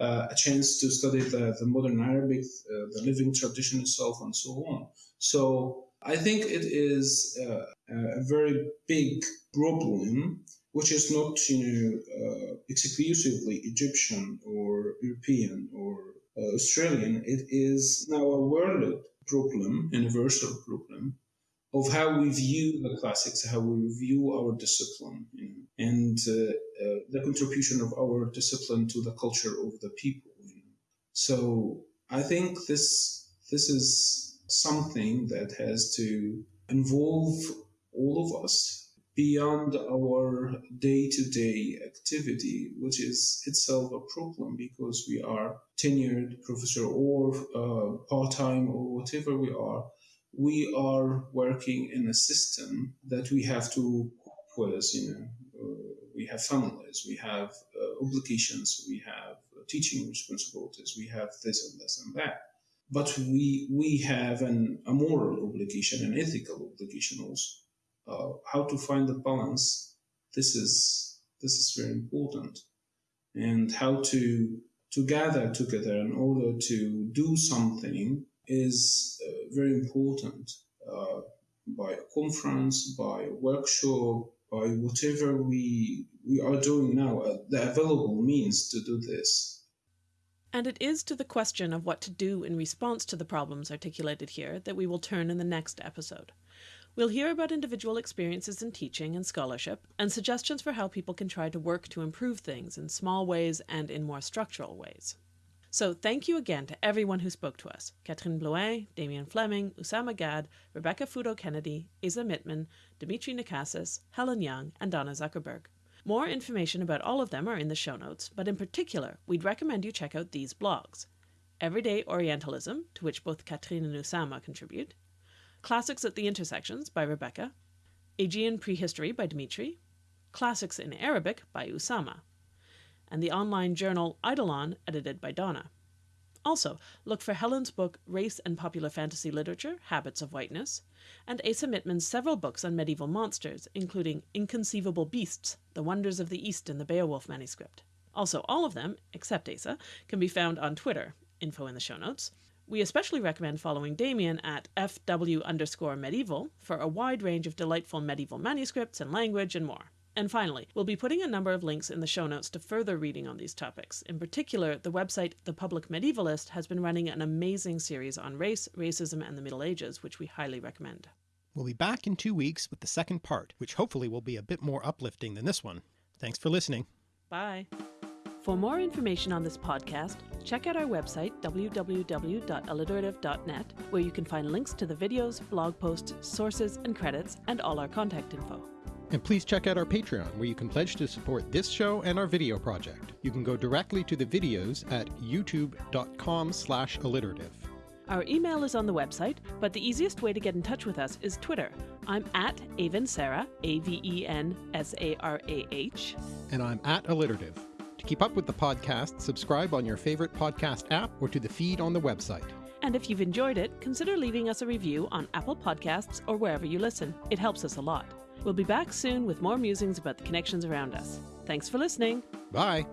a chance to study the, the modern Arabic, uh, the living tradition itself, and so on. So I think it is uh, a very big problem, which is not you know uh, exclusively Egyptian or European or uh, Australian. It is now a world problem, universal problem, of how we view the classics, how we view our discipline, you know, and uh, uh, the contribution of our discipline to the culture of the people. You know. So I think this this is something that has to involve all of us, beyond our day-to-day activity, which is itself a problem because we are tenured professor or uh, part-time or whatever we are. We are working in a system that we have to cope with, you know, uh, we have families, we have uh, obligations, we have uh, teaching responsibilities, we have this and this and that. But we we have an, a moral obligation, an ethical obligation also. Uh, how to find the balance? This is this is very important, and how to to gather together in order to do something is very important. Uh, by a conference, by a workshop, by whatever we we are doing now, uh, the available means to do this. And it is to the question of what to do in response to the problems articulated here that we will turn in the next episode. We'll hear about individual experiences in teaching and scholarship, and suggestions for how people can try to work to improve things in small ways and in more structural ways. So thank you again to everyone who spoke to us. Catherine Blouin, Damian Fleming, Usama Gad, Rebecca Futo Kennedy, Asa Mittman, Dimitri Nakassis, Helen Young, and Donna Zuckerberg. More information about all of them are in the show notes, but in particular, we'd recommend you check out these blogs. Everyday Orientalism, to which both Catherine and Usama contribute, Classics at the Intersections by Rebecca, Aegean Prehistory by Dimitri, Classics in Arabic by Usama and the online journal Eidolon, edited by Donna. Also, look for Helen's book Race and Popular Fantasy Literature Habits of Whiteness, and Asa Mittman's several books on medieval monsters, including Inconceivable Beasts The Wonders of the East in the Beowulf manuscript. Also, all of them, except Asa, can be found on Twitter, info in the show notes. We especially recommend following Damian at FW underscore medieval for a wide range of delightful medieval manuscripts and language and more. And finally, we'll be putting a number of links in the show notes to further reading on these topics. In particular, the website The Public Medievalist has been running an amazing series on race, racism, and the Middle Ages, which we highly recommend. We'll be back in two weeks with the second part, which hopefully will be a bit more uplifting than this one. Thanks for listening. Bye. For more information on this podcast, check out our website, www.alliterative.net, where you can find links to the videos, blog posts, sources, and credits, and all our contact info. And please check out our Patreon, where you can pledge to support this show and our video project. You can go directly to the videos at youtube.com slash alliterative. Our email is on the website, but the easiest way to get in touch with us is Twitter. I'm at Avensarah, A-V-E-N-S-A-R-A-H. And I'm at alliterative. To keep up with the podcast, subscribe on your favorite podcast app or to the feed on the website. And if you've enjoyed it, consider leaving us a review on Apple Podcasts or wherever you listen. It helps us a lot. We'll be back soon with more musings about the connections around us. Thanks for listening. Bye.